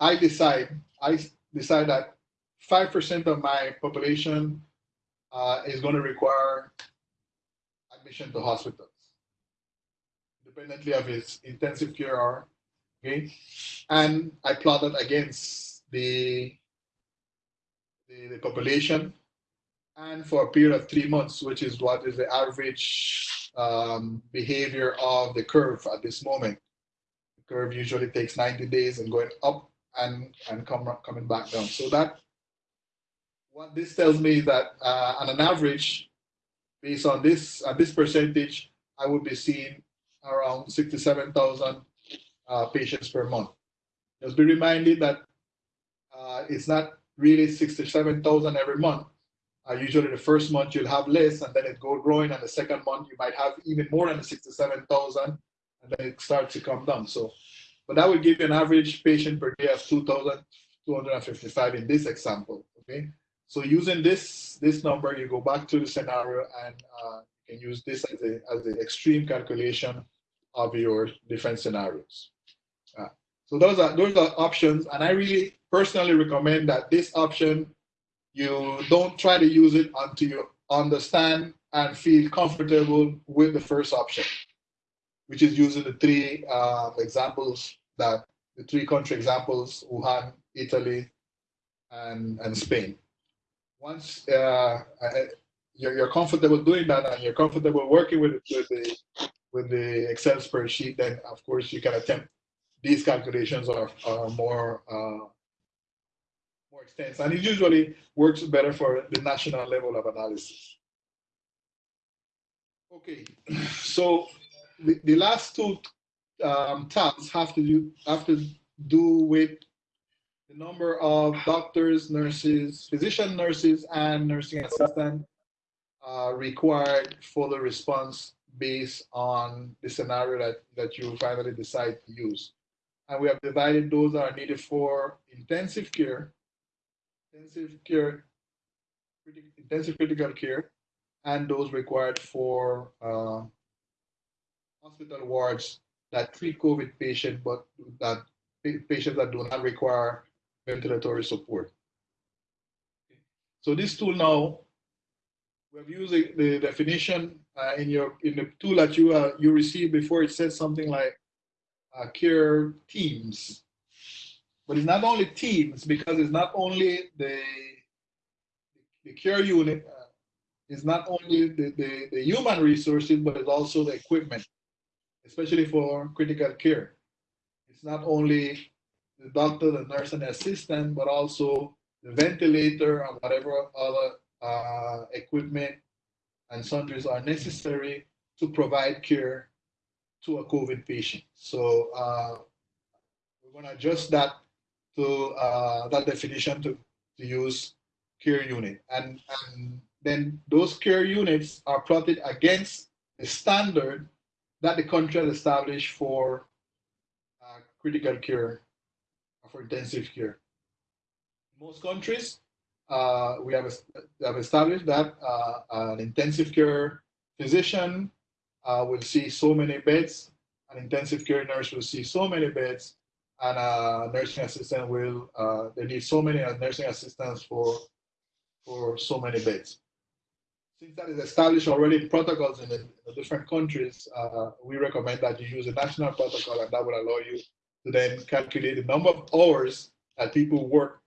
I decide I decide that 5% of my population uh, is going to require admission to hospitals, independently of its intensive care or, okay? And I plot plotted against the, the, the population and for a period of three months, which is what is the average um, behavior of the curve at this moment. The curve usually takes 90 days and going up and, and come, coming back down. So that what this tells me is that uh, on an average, based on this uh, this percentage, I would be seeing around 67,000 uh, patients per month. Just be reminded that uh, it's not really 67,000 every month. Uh, usually the first month you'll have less and then it go growing and the second month you might have even more than the 67,000 and then it starts to come down. So, but that would give you an average patient per day of 2,255 in this example, okay? So using this this number, you go back to the scenario and uh, you can use this as a as the extreme calculation of your different scenarios. Uh, so those are those are options, and I really personally recommend that this option you don't try to use it until you understand and feel comfortable with the first option, which is using the three uh, examples that the three country examples: Wuhan, Italy, and and Spain. Once uh, you're, you're comfortable doing that and you're comfortable working with, with the with the Excel spreadsheet, then of course you can attempt these calculations are, are more uh, extensive, and it usually works better for the national level of analysis. Okay, so the, the last two um, tabs have to do have to do with the number of doctors, nurses, physician nurses, and nursing assistant uh, required for the response based on the scenario that, that you finally decide to use. And we have divided those that are needed for intensive care, intensive care, intensive critical care, and those required for uh, hospital wards that treat COVID patients, but that patients that do not require ventilatory support. So this tool now, we've used the, the definition uh, in your in the tool that you uh, you received before. It says something like uh, care teams, but it's not only teams because it's not only the the care unit. Uh, it's not only the, the, the human resources, but it's also the equipment, especially for critical care. It's not only the doctor, the nurse, and the assistant, but also the ventilator and whatever other uh, equipment and sundries are necessary to provide care to a COVID patient. So uh, we're going to adjust that to uh, that definition to, to use care unit. And, and then those care units are plotted against the standard that the country has established for uh, critical care, for intensive care. Most countries, uh, we have, have established that uh, an intensive care physician uh, will see so many beds, an intensive care nurse will see so many beds, and a nursing assistant will, uh, they need so many nursing assistants for, for so many beds since that is established already in protocols in the, in the different countries, uh, we recommend that you use a national protocol and that will allow you to then calculate the number of hours that people work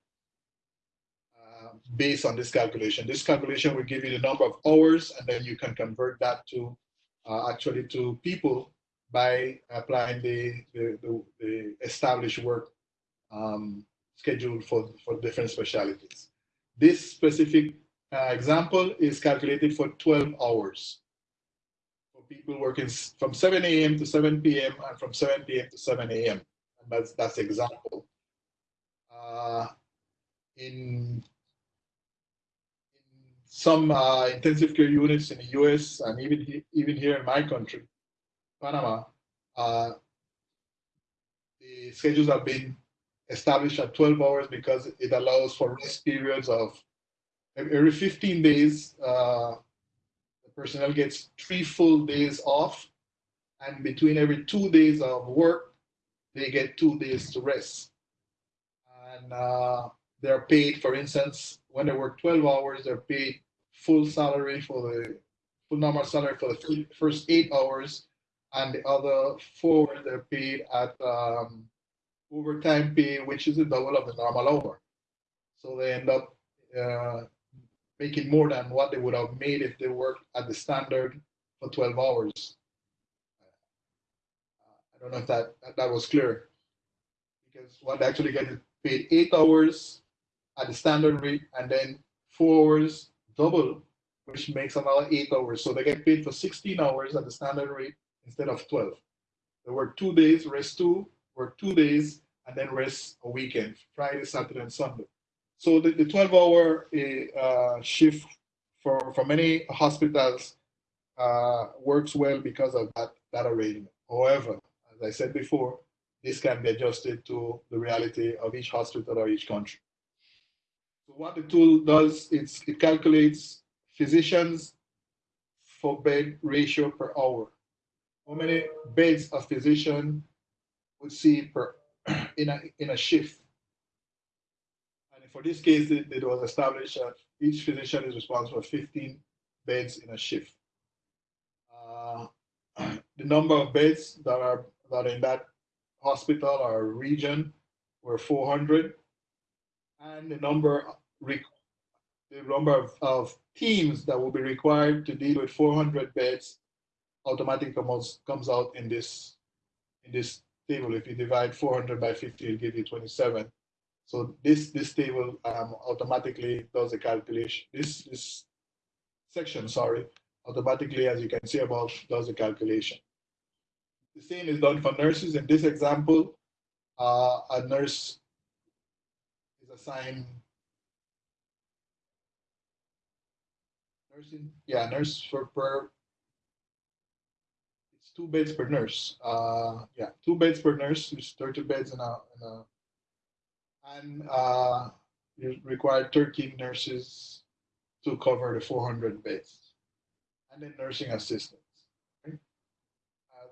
uh, based on this calculation. This calculation will give you the number of hours and then you can convert that to uh, actually to people by applying the, the, the, the established work um, schedule for, for different specialties. This specific uh, example is calculated for 12 hours for people working from 7 a.m. to 7 p.m. and from 7 p.m. to 7 a.m. And that's that's example. Uh, in, in some uh, intensive care units in the U.S. and even even here in my country, Panama, uh, the schedules have been established at 12 hours because it allows for rest periods of every 15 days, uh, the personnel gets three full days off, and between every two days of work, they get two days to rest. And uh, they're paid, for instance, when they work 12 hours, they're paid full salary for the full normal salary for the first eight hours, and the other four they're paid at um, overtime pay, which is the double of the normal hour. So they end up uh, making more than what they would have made if they worked at the standard for 12 hours. I don't know if that that was clear. Because what they actually get is paid eight hours at the standard rate and then four hours double, which makes another eight hours. So they get paid for 16 hours at the standard rate instead of 12. They work two days, rest two, work two days, and then rest a weekend, Friday, Saturday, and Sunday. So the, the 12 hour uh, shift for, for many hospitals uh, works well because of that, that arrangement. However, as I said before, this can be adjusted to the reality of each hospital or each country. So what the tool does it calculates physicians for bed ratio per hour. How many beds a physician would see per in a in a shift And for this case, it, it was established that each physician is responsible for 15 beds in a shift. Uh, the number of beds that are that are in that hospital or region were 400, and the number the number of, of teams that will be required to deal with 400 beds automatically comes comes out in this in this table. If you divide 400 by 50, it'll give you 27. So this this table um, automatically does the calculation. This this section, sorry, automatically, as you can see above, does the calculation. The same is done for nurses. In this example, uh, a nurse is assigned nursing, yeah, nurse for per. Two beds per nurse. Uh, yeah, two beds per nurse. There's 30 beds in a, in a and uh, you require 13 nurses to cover the 400 beds, and then nursing assistants. Uh,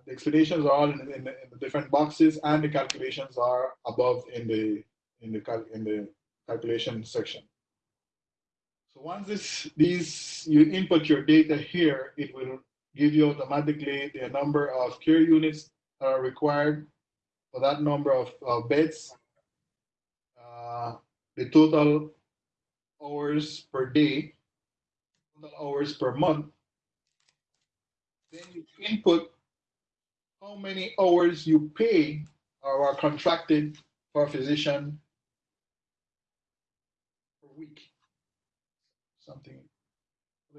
the explanations are all in, in, the, in the different boxes, and the calculations are above in the in the cal- in the calculation section. So once this these you input your data here, it will give you automatically the number of care units that are required for that number of, beds, uh, the total hours per day, total hours per month. Then you input how many hours you pay or are contracted for a physician per week. Something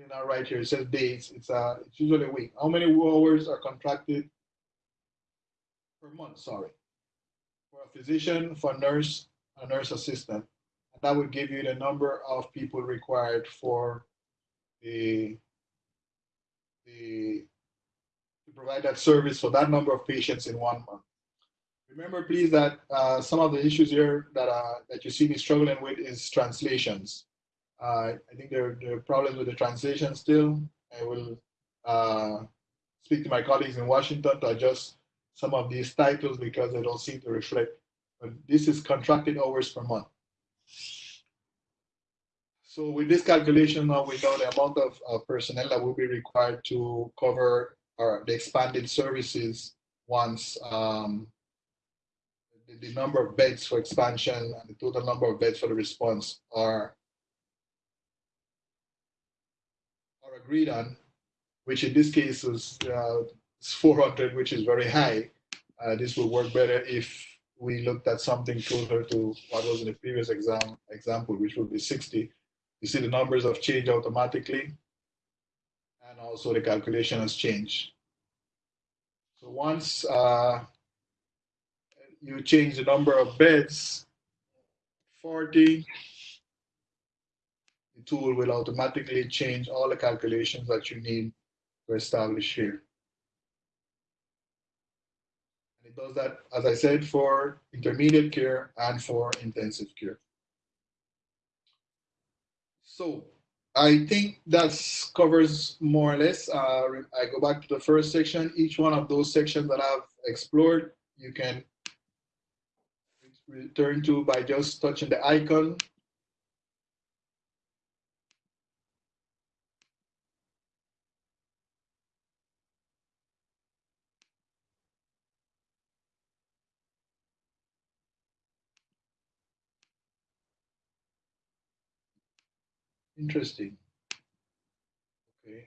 not right here. It says days. It's uh it's usually a week. How many hours are contracted per month? Sorry, for a physician, for a nurse, a nurse assistant. And that would give you the number of people required for the the to provide that service for that number of patients in one month. Remember, please, that uh, some of the issues here that uh, that you see me struggling with is translations. Uh, I think there, there are problems with the translation still. I will uh, speak to my colleagues in Washington to adjust some of these titles because they don't seem to reflect. But this is contracted hours per month. So with this calculation now, we know the amount of, of personnel that will be required to cover or the expanded services once um, the, the number of beds for expansion and the total number of beds for the response are agreed on, which in this case is, uh, is 400, which is very high. Uh, this will work better if we looked at something closer to what was in the previous exam example, which would be 60. You see the numbers have changed automatically and also the calculation has changed. So once uh, you change the number of beds, 40, the tool will automatically change all the calculations that you need to establish here. And it does that, as I said, for intermediate care and for intensive care. So I think that covers more or less. Uh, I go back to the first section. Each one of those sections that I've explored, you can return to by just touching the icon. Interesting. Okay.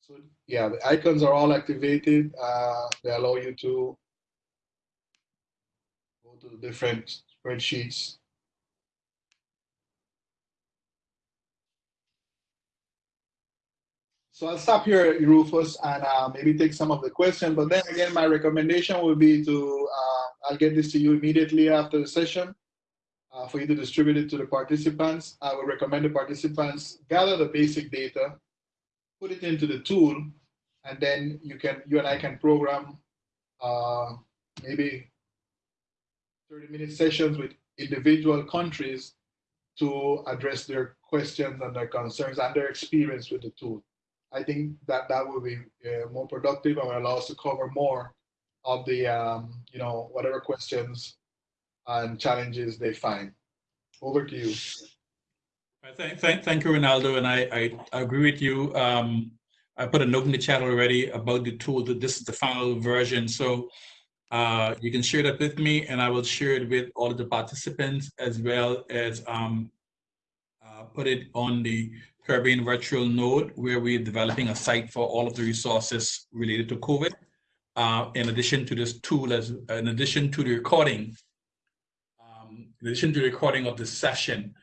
So yeah, the icons are all activated. Uh, they allow you to go to the different spreadsheets. So I'll stop here, Rufus, and uh, maybe take some of the questions. But then again, my recommendation would be to, uh, I'll get this to you immediately after the session uh, for you to distribute it to the participants. I would recommend the participants gather the basic data, put it into the tool, and then you can, you and I can program uh, maybe 30 minute sessions with individual countries to address their questions and their concerns and their experience with the tool. I think that that will be uh, more productive and will allow us to cover more of the, um, you know, whatever questions and challenges they find. Over to you. Thank, thank, thank you, Reynaldo, and I, I agree with you. Um, I put a note in the chat already about the tool that this is the final version. So uh, you can share that with me and I will share it with all of the participants as well as um, uh, put it on the Caribbean virtual node where we're developing a site for all of the resources related to COVID. Uh, in addition to this tool, as in addition to the recording, in addition to recording of this session.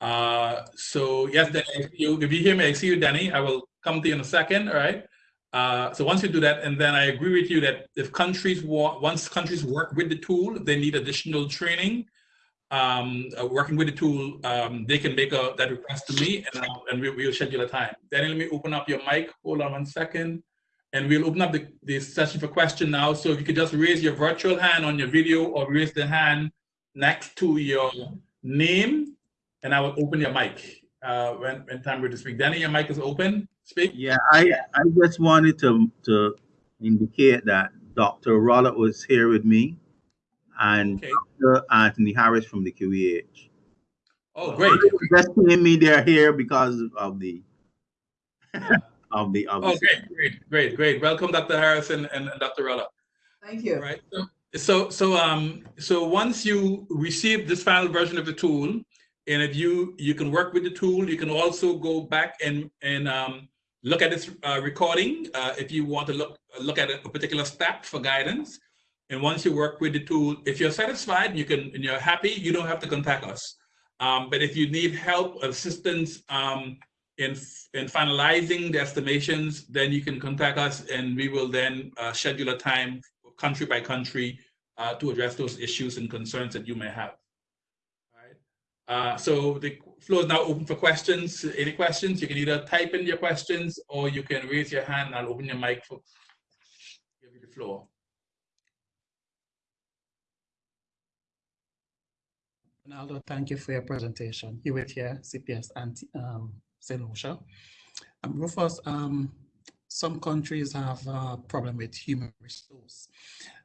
Uh, so yes, Danny, if you, if you hear me, I see you, Danny. I will come to you in a second, all right? Uh, so once you do that, and then I agree with you that if countries want, once countries work with the tool, they need additional training. Um, uh, working with the tool, um, they can make a, that request to me, and, I'll, and we, will schedule a time. Danny, let me open up your mic. Hold on one second, and we'll open up the, the session for question now. So if you could just raise your virtual hand on your video, or raise the hand next to your name, and I will open your mic uh, when when time for to speak. Danny, your mic is open. Speak. Yeah, I I just wanted to to indicate that Dr. Rollett was here with me and Okay. Dr. Anthony Harris from the QEH. Oh, great. Just telling me they're here because of the of the of Oh, the great, great, great, great. Welcome, Dr. Harrison and and Dr. Rella. Thank you. right. So- So, so, um, so once you receive this final version of the tool, and if you, you can work with the tool, you can also go back and, and, um, look at this, uh, recording, uh, if you want to look, look at a particular step for guidance. And once you work with the tool, if you're satisfied, you can, and you're happy, you don't have to contact us. Um, but if you need help, assistance, um, in, in finalizing the estimations, then you can contact us and we will then, uh, schedule a time country by country uh, to address those issues and concerns that you may have. Uh, so the floor is now open for questions. Any questions? You can either type in your questions or you can raise your hand. I'll open your mic for give you the floor. Reynaldo, thank you for your presentation. Hewitt here, CPS and um, St. Lucia. Um, Rufus, um, some countries have a problem with human resource.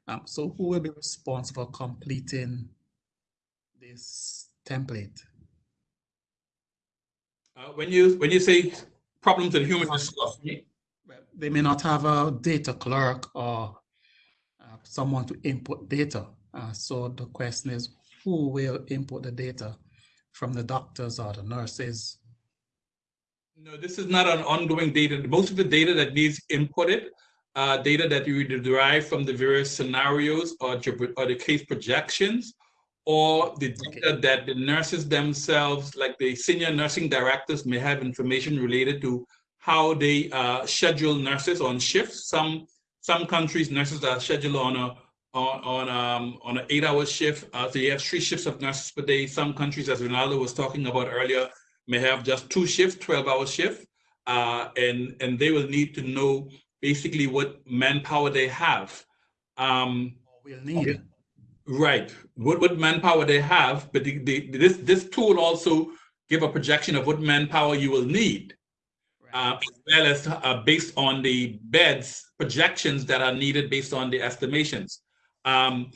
Um, so who will be responsible for completing this template? Uh, when you when you say problems in human resource, They may not have a data clerk or uh, someone to input data. Uh, so the question is, who will input the data from the doctors or the nurses? No, this is not an ongoing data. Most of the data that needs inputted, uh, data that you derive from the various scenarios or, or the case projections, or the data that the nurses themselves, like the senior nursing directors, may have information related to how they uh, schedule nurses on shifts. Some some countries nurses are scheduled on a on on um, on an eight-hour shift. Uh, so you have three shifts of nurses per day. Some countries, as Reynaldo was talking about earlier, may have just two shifts, 12 hour shift, uh, and, and they will need to know basically what manpower they have. Um, Will need. right, what, what manpower they have, but the, the, this, this tool also give a projection of what manpower you will need, uh, as well as uh, based on the beds projections that are needed based on the estimations. Um,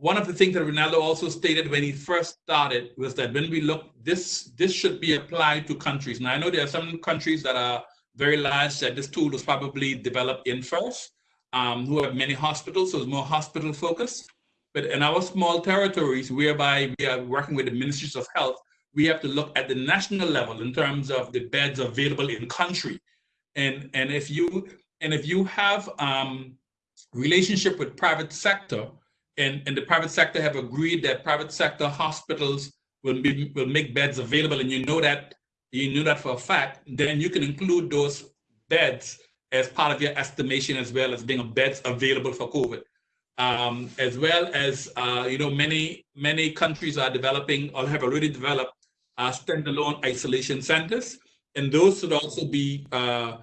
one of the things that Reynaldo also stated when he first started was that when we look, this this should be applied to countries. Now I know there are some countries that are very large that this tool was probably developed in first, um, who have many hospitals, so it's more hospital focused. But in our small territories, whereby we are working with the ministries of health, we have to look at the national level in terms of the beds available in country. And and if you and if you have um, relationship with private sector, and, and the private sector have agreed that private sector hospitals will be will make beds available, and you know that you know that for a fact, then you can include those beds as part of your estimation as well as being a beds available for COVID. Um, as well as uh, you know, many many countries are developing or have already developed uh, standalone isolation centers, and those should also be uh,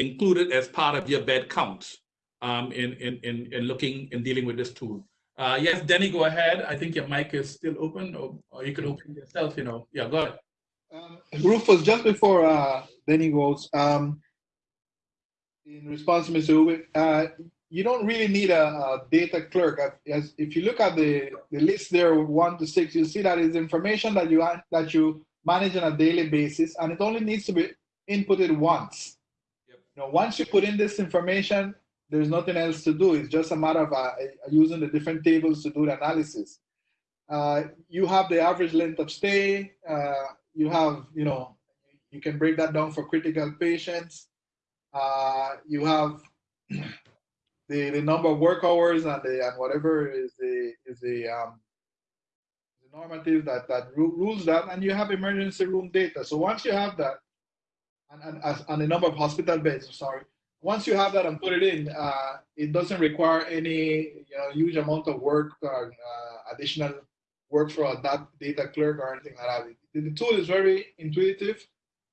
included as part of your bed count um, in, in in in looking and dealing with this tool. Uh, yes, Denny, go ahead. I think your mic is still open, or, or you can open yourself. You know, yeah, go ahead. Um, Rufus, just before uh, Denny goes, um, in response to Mr. Uwe, uh, you don't really need a, a data clerk. As, if you look at the, the list there, one to six, you see that is information that you that you manage on a daily basis, and it only needs to be inputted once. Yep. You know, once you put in this information, there's nothing else to do. It's just a matter of uh, using the different tables to do the analysis. Uh, you have the average length of stay. Uh, you have, you know, you can break that down for critical patients. Uh, you have the, the number of work hours and the and whatever is the is the um, the normative that that ru- rules that, and you have emergency room data. So once you have that, and and, and the number of hospital beds, sorry, once you have that and put it in, uh, it doesn't require any you know, huge amount of work or uh, additional work for that data clerk or anything like that. The, the tool is very intuitive,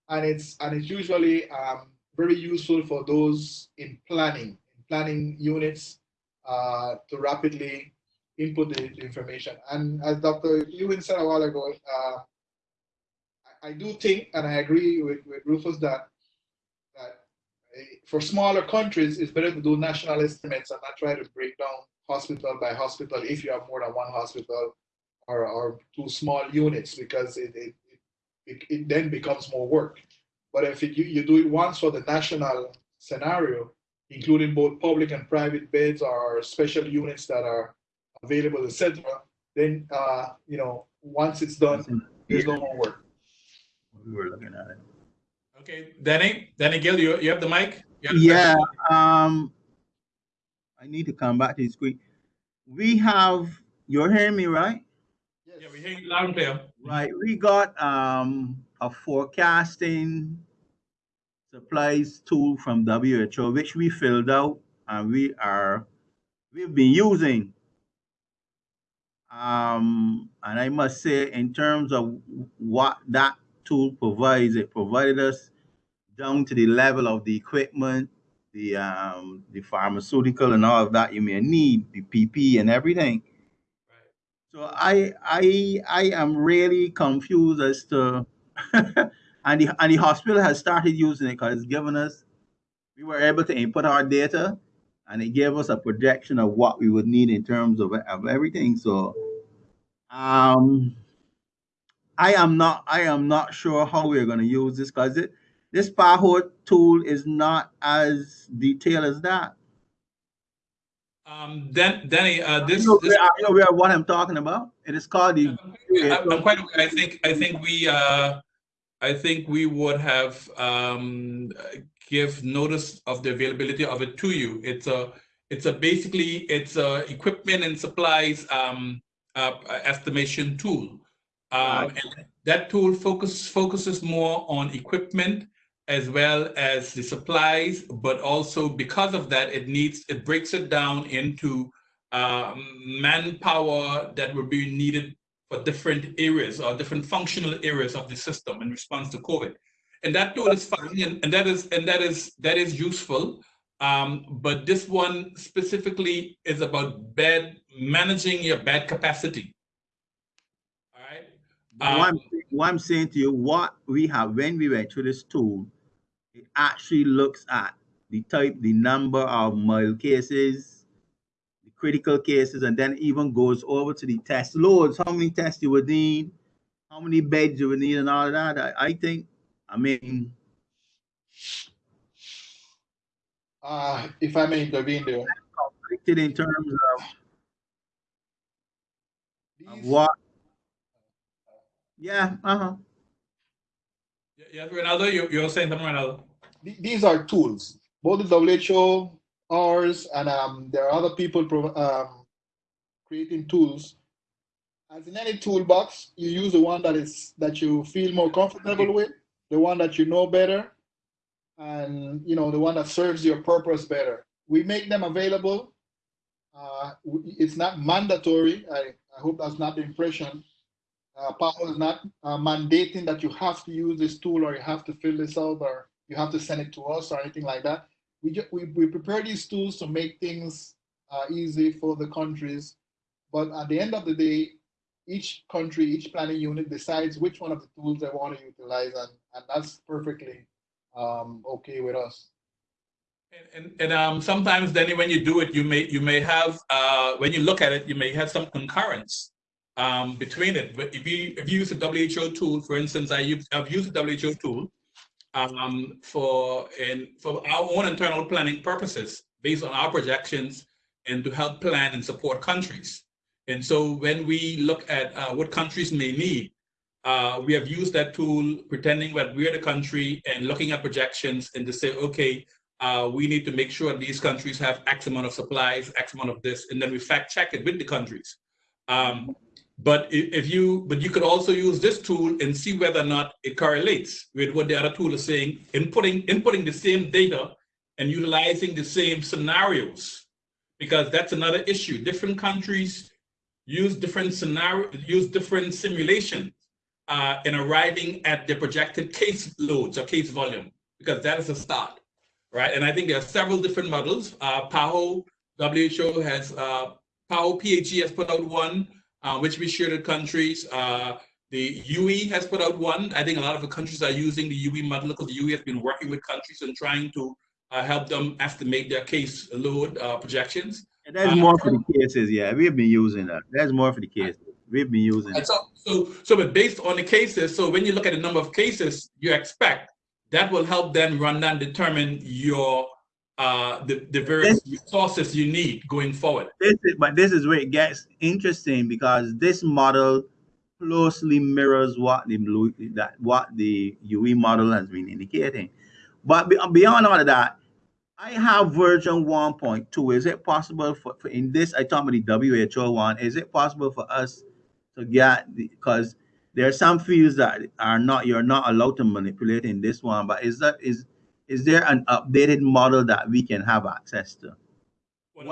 and it's and it's usually um, very useful for those in planning, in planning units, uh, to rapidly input the, information. And as Dr. Ewing said a while ago, uh, I, do think, and I agree with, with Rufus that uh, for smaller countries, it's better to do national estimates and not try to break down hospital by hospital if you have more than one hospital or, or two small units because it, it, it, it then becomes more work. But if it, you, you do it once for the national scenario, including both public and private beds or special units that are available, etc., then uh, you know once it's done, there's no more work. We were looking at it. Okay, Danny, Danny Gill, you, you have the mic? You Yeah, um, I need to come back to the screen. We have, you're hearing me, right? Yes. Yeah, we hear you loud and clear. Right, we got, um, a forecasting supplies tool from WHO, which we filled out and we are, we've been using. Um, and I must say, in terms of what that tool provides, it provided us down to the level of the equipment, the um, the pharmaceutical and all of that you may need, the PP and everything. So I I I am really confused as to and the and the hospital has started using it because it's given us we were able to input our data and it gave us a projection of what we would need in terms of, of everything. So um I am not I am not sure how we're gonna use this because it this PAHO tool is not as detailed as that. Um, Dan, Danny, uh, this, You know, this, you know where- what I'm talking about? It is called the I'm I'm quite, I think, I think we, uh, I think we would have, um, give notice of the availability of it to you. It's a, it's a, basically, it's a equipment and supplies, um, uh, estimation tool. Um, and that tool focus, focuses more on equipment as well as the supplies, but also because of that, it needs, it breaks it down into, um, manpower that will be needed for different areas or different functional areas of the system in response to COVID. And that tool is fine, and, and that is and that is that is useful. Um, but this one specifically is about bed managing your bed capacity. All right. what, I'm, Um, what I'm saying to you, what we have when we went through this tool, actually looks at the type, the number of mild cases, the critical cases, and then even goes over to the test loads, how many tests you would need, how many beds you would need, and all of that. I, I think, I mean, Uh, if I may intervene there, conflicted in terms of, of what. Yeah, uh-huh. yeah, Reynaldo, you you're saying something, Reynaldo. Th- these are tools. Both the WHO, ours, and um, there are other people um, creating tools. As in any toolbox, you use the one that is that you feel more comfortable with, the one that you know better, and you know the one that serves your purpose better. We make them available. Uh, it's not mandatory. I, I hope that's not the impression. Uh, PAHO is not uh, mandating that you have to use this tool or you have to fill this out or you have to send it to us or anything like that. We, ju- we, we prepare these tools to make things uh, easy for the countries. But at the end of the day, each country, each planning unit decides which one of the tools they want to utilize, and, and that's perfectly um, okay with us. And, and, and um, sometimes then when you do it, you may you may have uh, when you look at it, you may have some concurrence um, between it. But if you if you use a WHO tool, for instance, I use I've used a WHO tool um, for and for our own internal planning purposes based on our projections and to help plan and support countries. And so when we look at uh, what countries may need, uh, we have used that tool pretending that we're the country and looking at projections and to say, okay, uh, we need to make sure these countries have X amount of supplies, X amount of this, and then we fact check it with the countries. Um, but if you, but you could also use this tool and see whether or not it correlates with what the other tool is saying, inputting, inputting the same data and utilizing the same scenarios. Because that's another issue. Different countries use different scenario, use different simulations uh, in arriving at the projected case loads or case volume, because that is a start, right? And I think there are several different models. Uh, PAHO, WHO has, uh, PAHO PHE has put out one, uh, which we share with countries. Uh, the UE has put out one. I think a lot of the countries are using the UE model because the UE has been working with countries and trying to uh, help them estimate their case load uh, projections. And there's Uh, more for the cases, yeah. We've been using that. There's more for the cases. We've been using And it. so, so, so but based on the cases, so when you look at the number of cases you expect, that will help them run down, determine your, uh, the, the various resources you need going forward. This is, but this is where it gets interesting because this model closely mirrors what the blue that what the UE model has been indicating. But beyond all of that, I have version 1.2. Is it possible for, for in this? I talk about the WHO one. Is it possible for us to get because there are some fields that are not you're not allowed to manipulate in this one. But is that is is there an updated model that we can have access to? The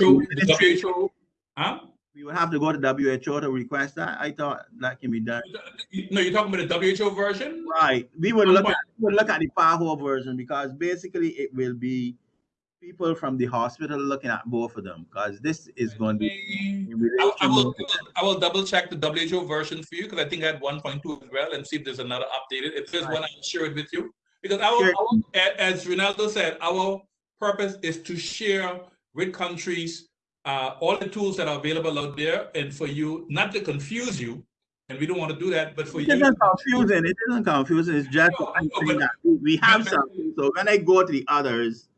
WHO, the WHO, huh? We would have to go to WHO to request that. I thought that can be done. No, you're talking about the WHO version? Right. We would look at we would look at the PAHO version because basically it will be people from the hospital looking at both of them because this is going to be I, I will, I will double check the WHO version for you because I think I had 1.2 as well and see if there's another updated. If there's one, I'll share it with you. Because our, Sure. our- as Reynaldo said, our purpose is to share with countries uh, all the tools that are available out there and for you, not to confuse you, and we don't want to do that, but for It you. isn't confusing. It isn't confusing. It's just No, no, but- that we- have something. So when I go to the others,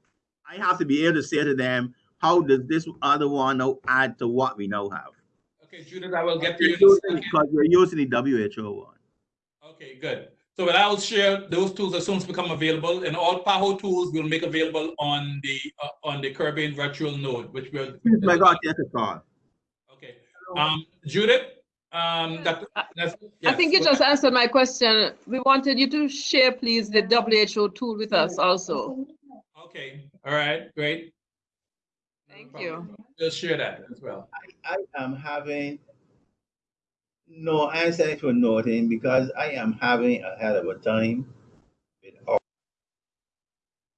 I have to be able to say to them, how does this other one now add to what we now have? Okay, Judith, I will get to you. in a using- second. Because we're using the WHO one. Okay, good. So but I'll share those tools as soon as become available, and all PAHO tools will make available on the uh, on the Caribbean virtual node, which will. My God, take a call. Okay, um, Judith, um, that, that's. I yes, think you just ahead. answered my question. We wanted you to share, please, the WHO tool with us also. Okay, all right, great. Thank problem. you. We'll share that as well. I am having no answer for nothing because I am having a hell of a time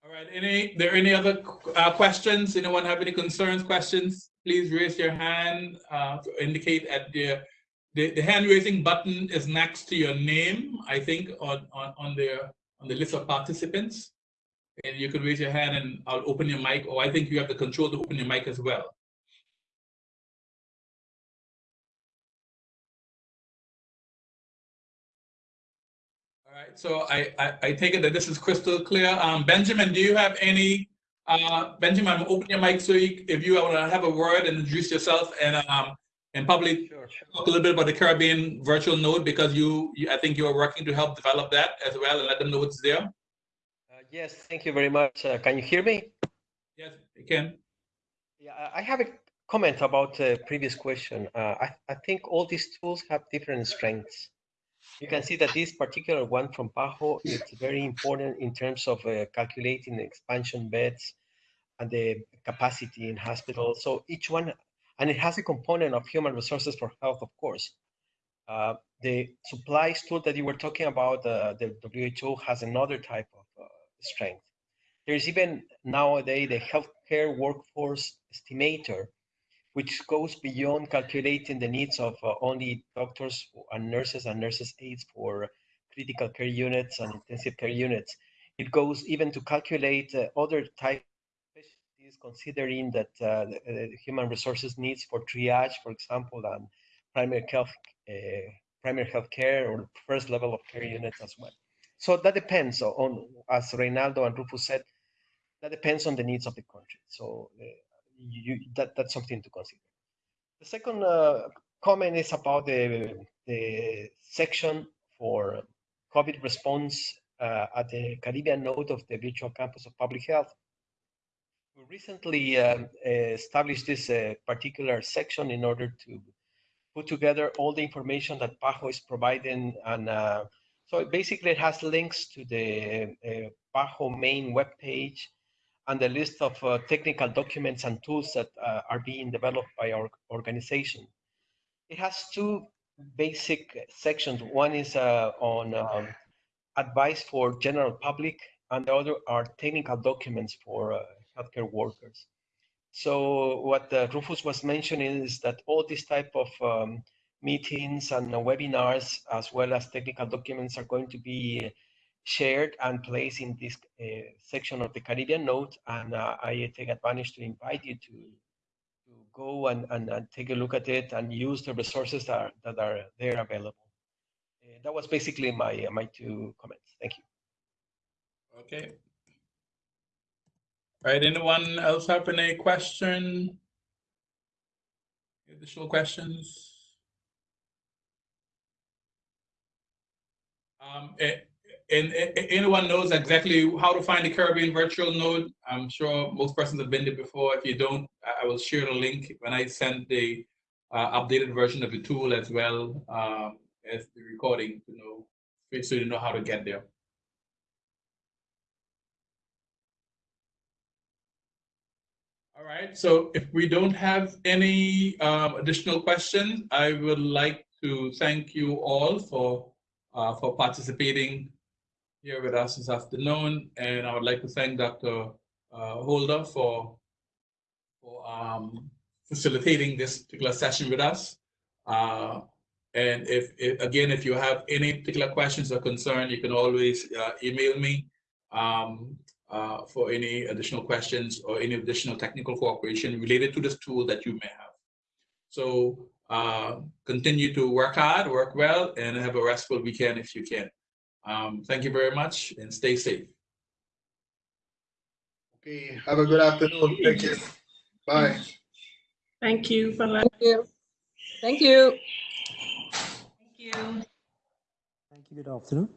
All right, any, there any other uh, questions? Anyone have any concerns, questions? Please raise your hand uh, to indicate at the, the, the hand raising button is next to your name, I think, on, on, on the, on the list of participants. And you can raise your hand and I'll open your mic, or I think you have the control to open your mic as well. Right, so I, I, I take it that this is crystal clear. Um, Benjamin, do you have any, uh, Benjamin, I'm open your mic so you, if you want to have a word and introduce yourself and, um, and probably Sure, sure. talk a little bit about the Caribbean virtual node because you, you, I think you're working to help develop that as well and let them know what's there. Uh, Yes, thank you very much. Uh, Can you hear me? Yes, you can. Yeah, I- I have a comment about the previous question. Uh, I, I think all these tools have different strengths. You can see that this particular one from PAHO is very important in terms of uh, calculating expansion beds and the capacity in hospitals. So each one, and it has a component of human resources for health, of course. Uh, the supplies tool that you were talking about, uh, the WHO has another type of uh, strength. There's even nowadays the healthcare workforce estimator, which goes beyond calculating the needs of uh, only doctors and nurses and nurses aides for critical care units and intensive care units. It goes even to calculate uh, other type specialties, considering that uh, the, the human resources needs for triage, for example, and primary health, uh, primary health care or first level of care units as well. So that depends on, as Reynaldo and Rufus said, that depends on the needs of the country. So uh, you, that, that's something to consider. The second uh, comment is about the, the section for COVID response uh, at the Caribbean node of the virtual campus of public health. We recently um, established this uh, particular section in order to put together all the information that PAHO is providing. And uh, so it basically it has links to the uh, PAHO main webpage and the list of uh, technical documents and tools that uh, are being developed by our organization. It has two basic sections. One is uh, on um, advice for general public, and the other are technical documents for uh, healthcare workers. So what uh, Rufus was mentioning is that all these type of um, meetings and webinars, as well as technical documents, are going to be shared and placed in this uh, section of the Caribbean node. And uh, I take advantage to invite you to, to go and, and, and take a look at it and use the resources that are, that are there available. Uh, that was basically my, my two comments. Thank you. Okay. All right, anyone else have any question? Additional questions? Um, eh, and, eh, anyone knows exactly how to find the Caribbean virtual node? I'm sure most persons have been there before. If you don't, I will share the link when I send the uh, updated version of the tool as well um, as the recording to know, so you know how to get there. All right, so if we don't have any um, additional questions, I would like to thank you all for uh, for participating here with us this afternoon, and I would like to thank Dr. Uh, Holder for for um, facilitating this particular session with us. Uh, and if, if again, if you have any particular questions or concern, you can always uh, email me. Um, uh, for any additional questions or any additional technical cooperation related to this tool that you may have. So uh, continue to work hard, work well, and have a restful weekend if you can. Um, thank you very much and stay safe. Okay, have a good afternoon. Thank you. Bye. Thank you. Bye-bye. Thank you. Thank you. Thank you. Thank you. Good afternoon.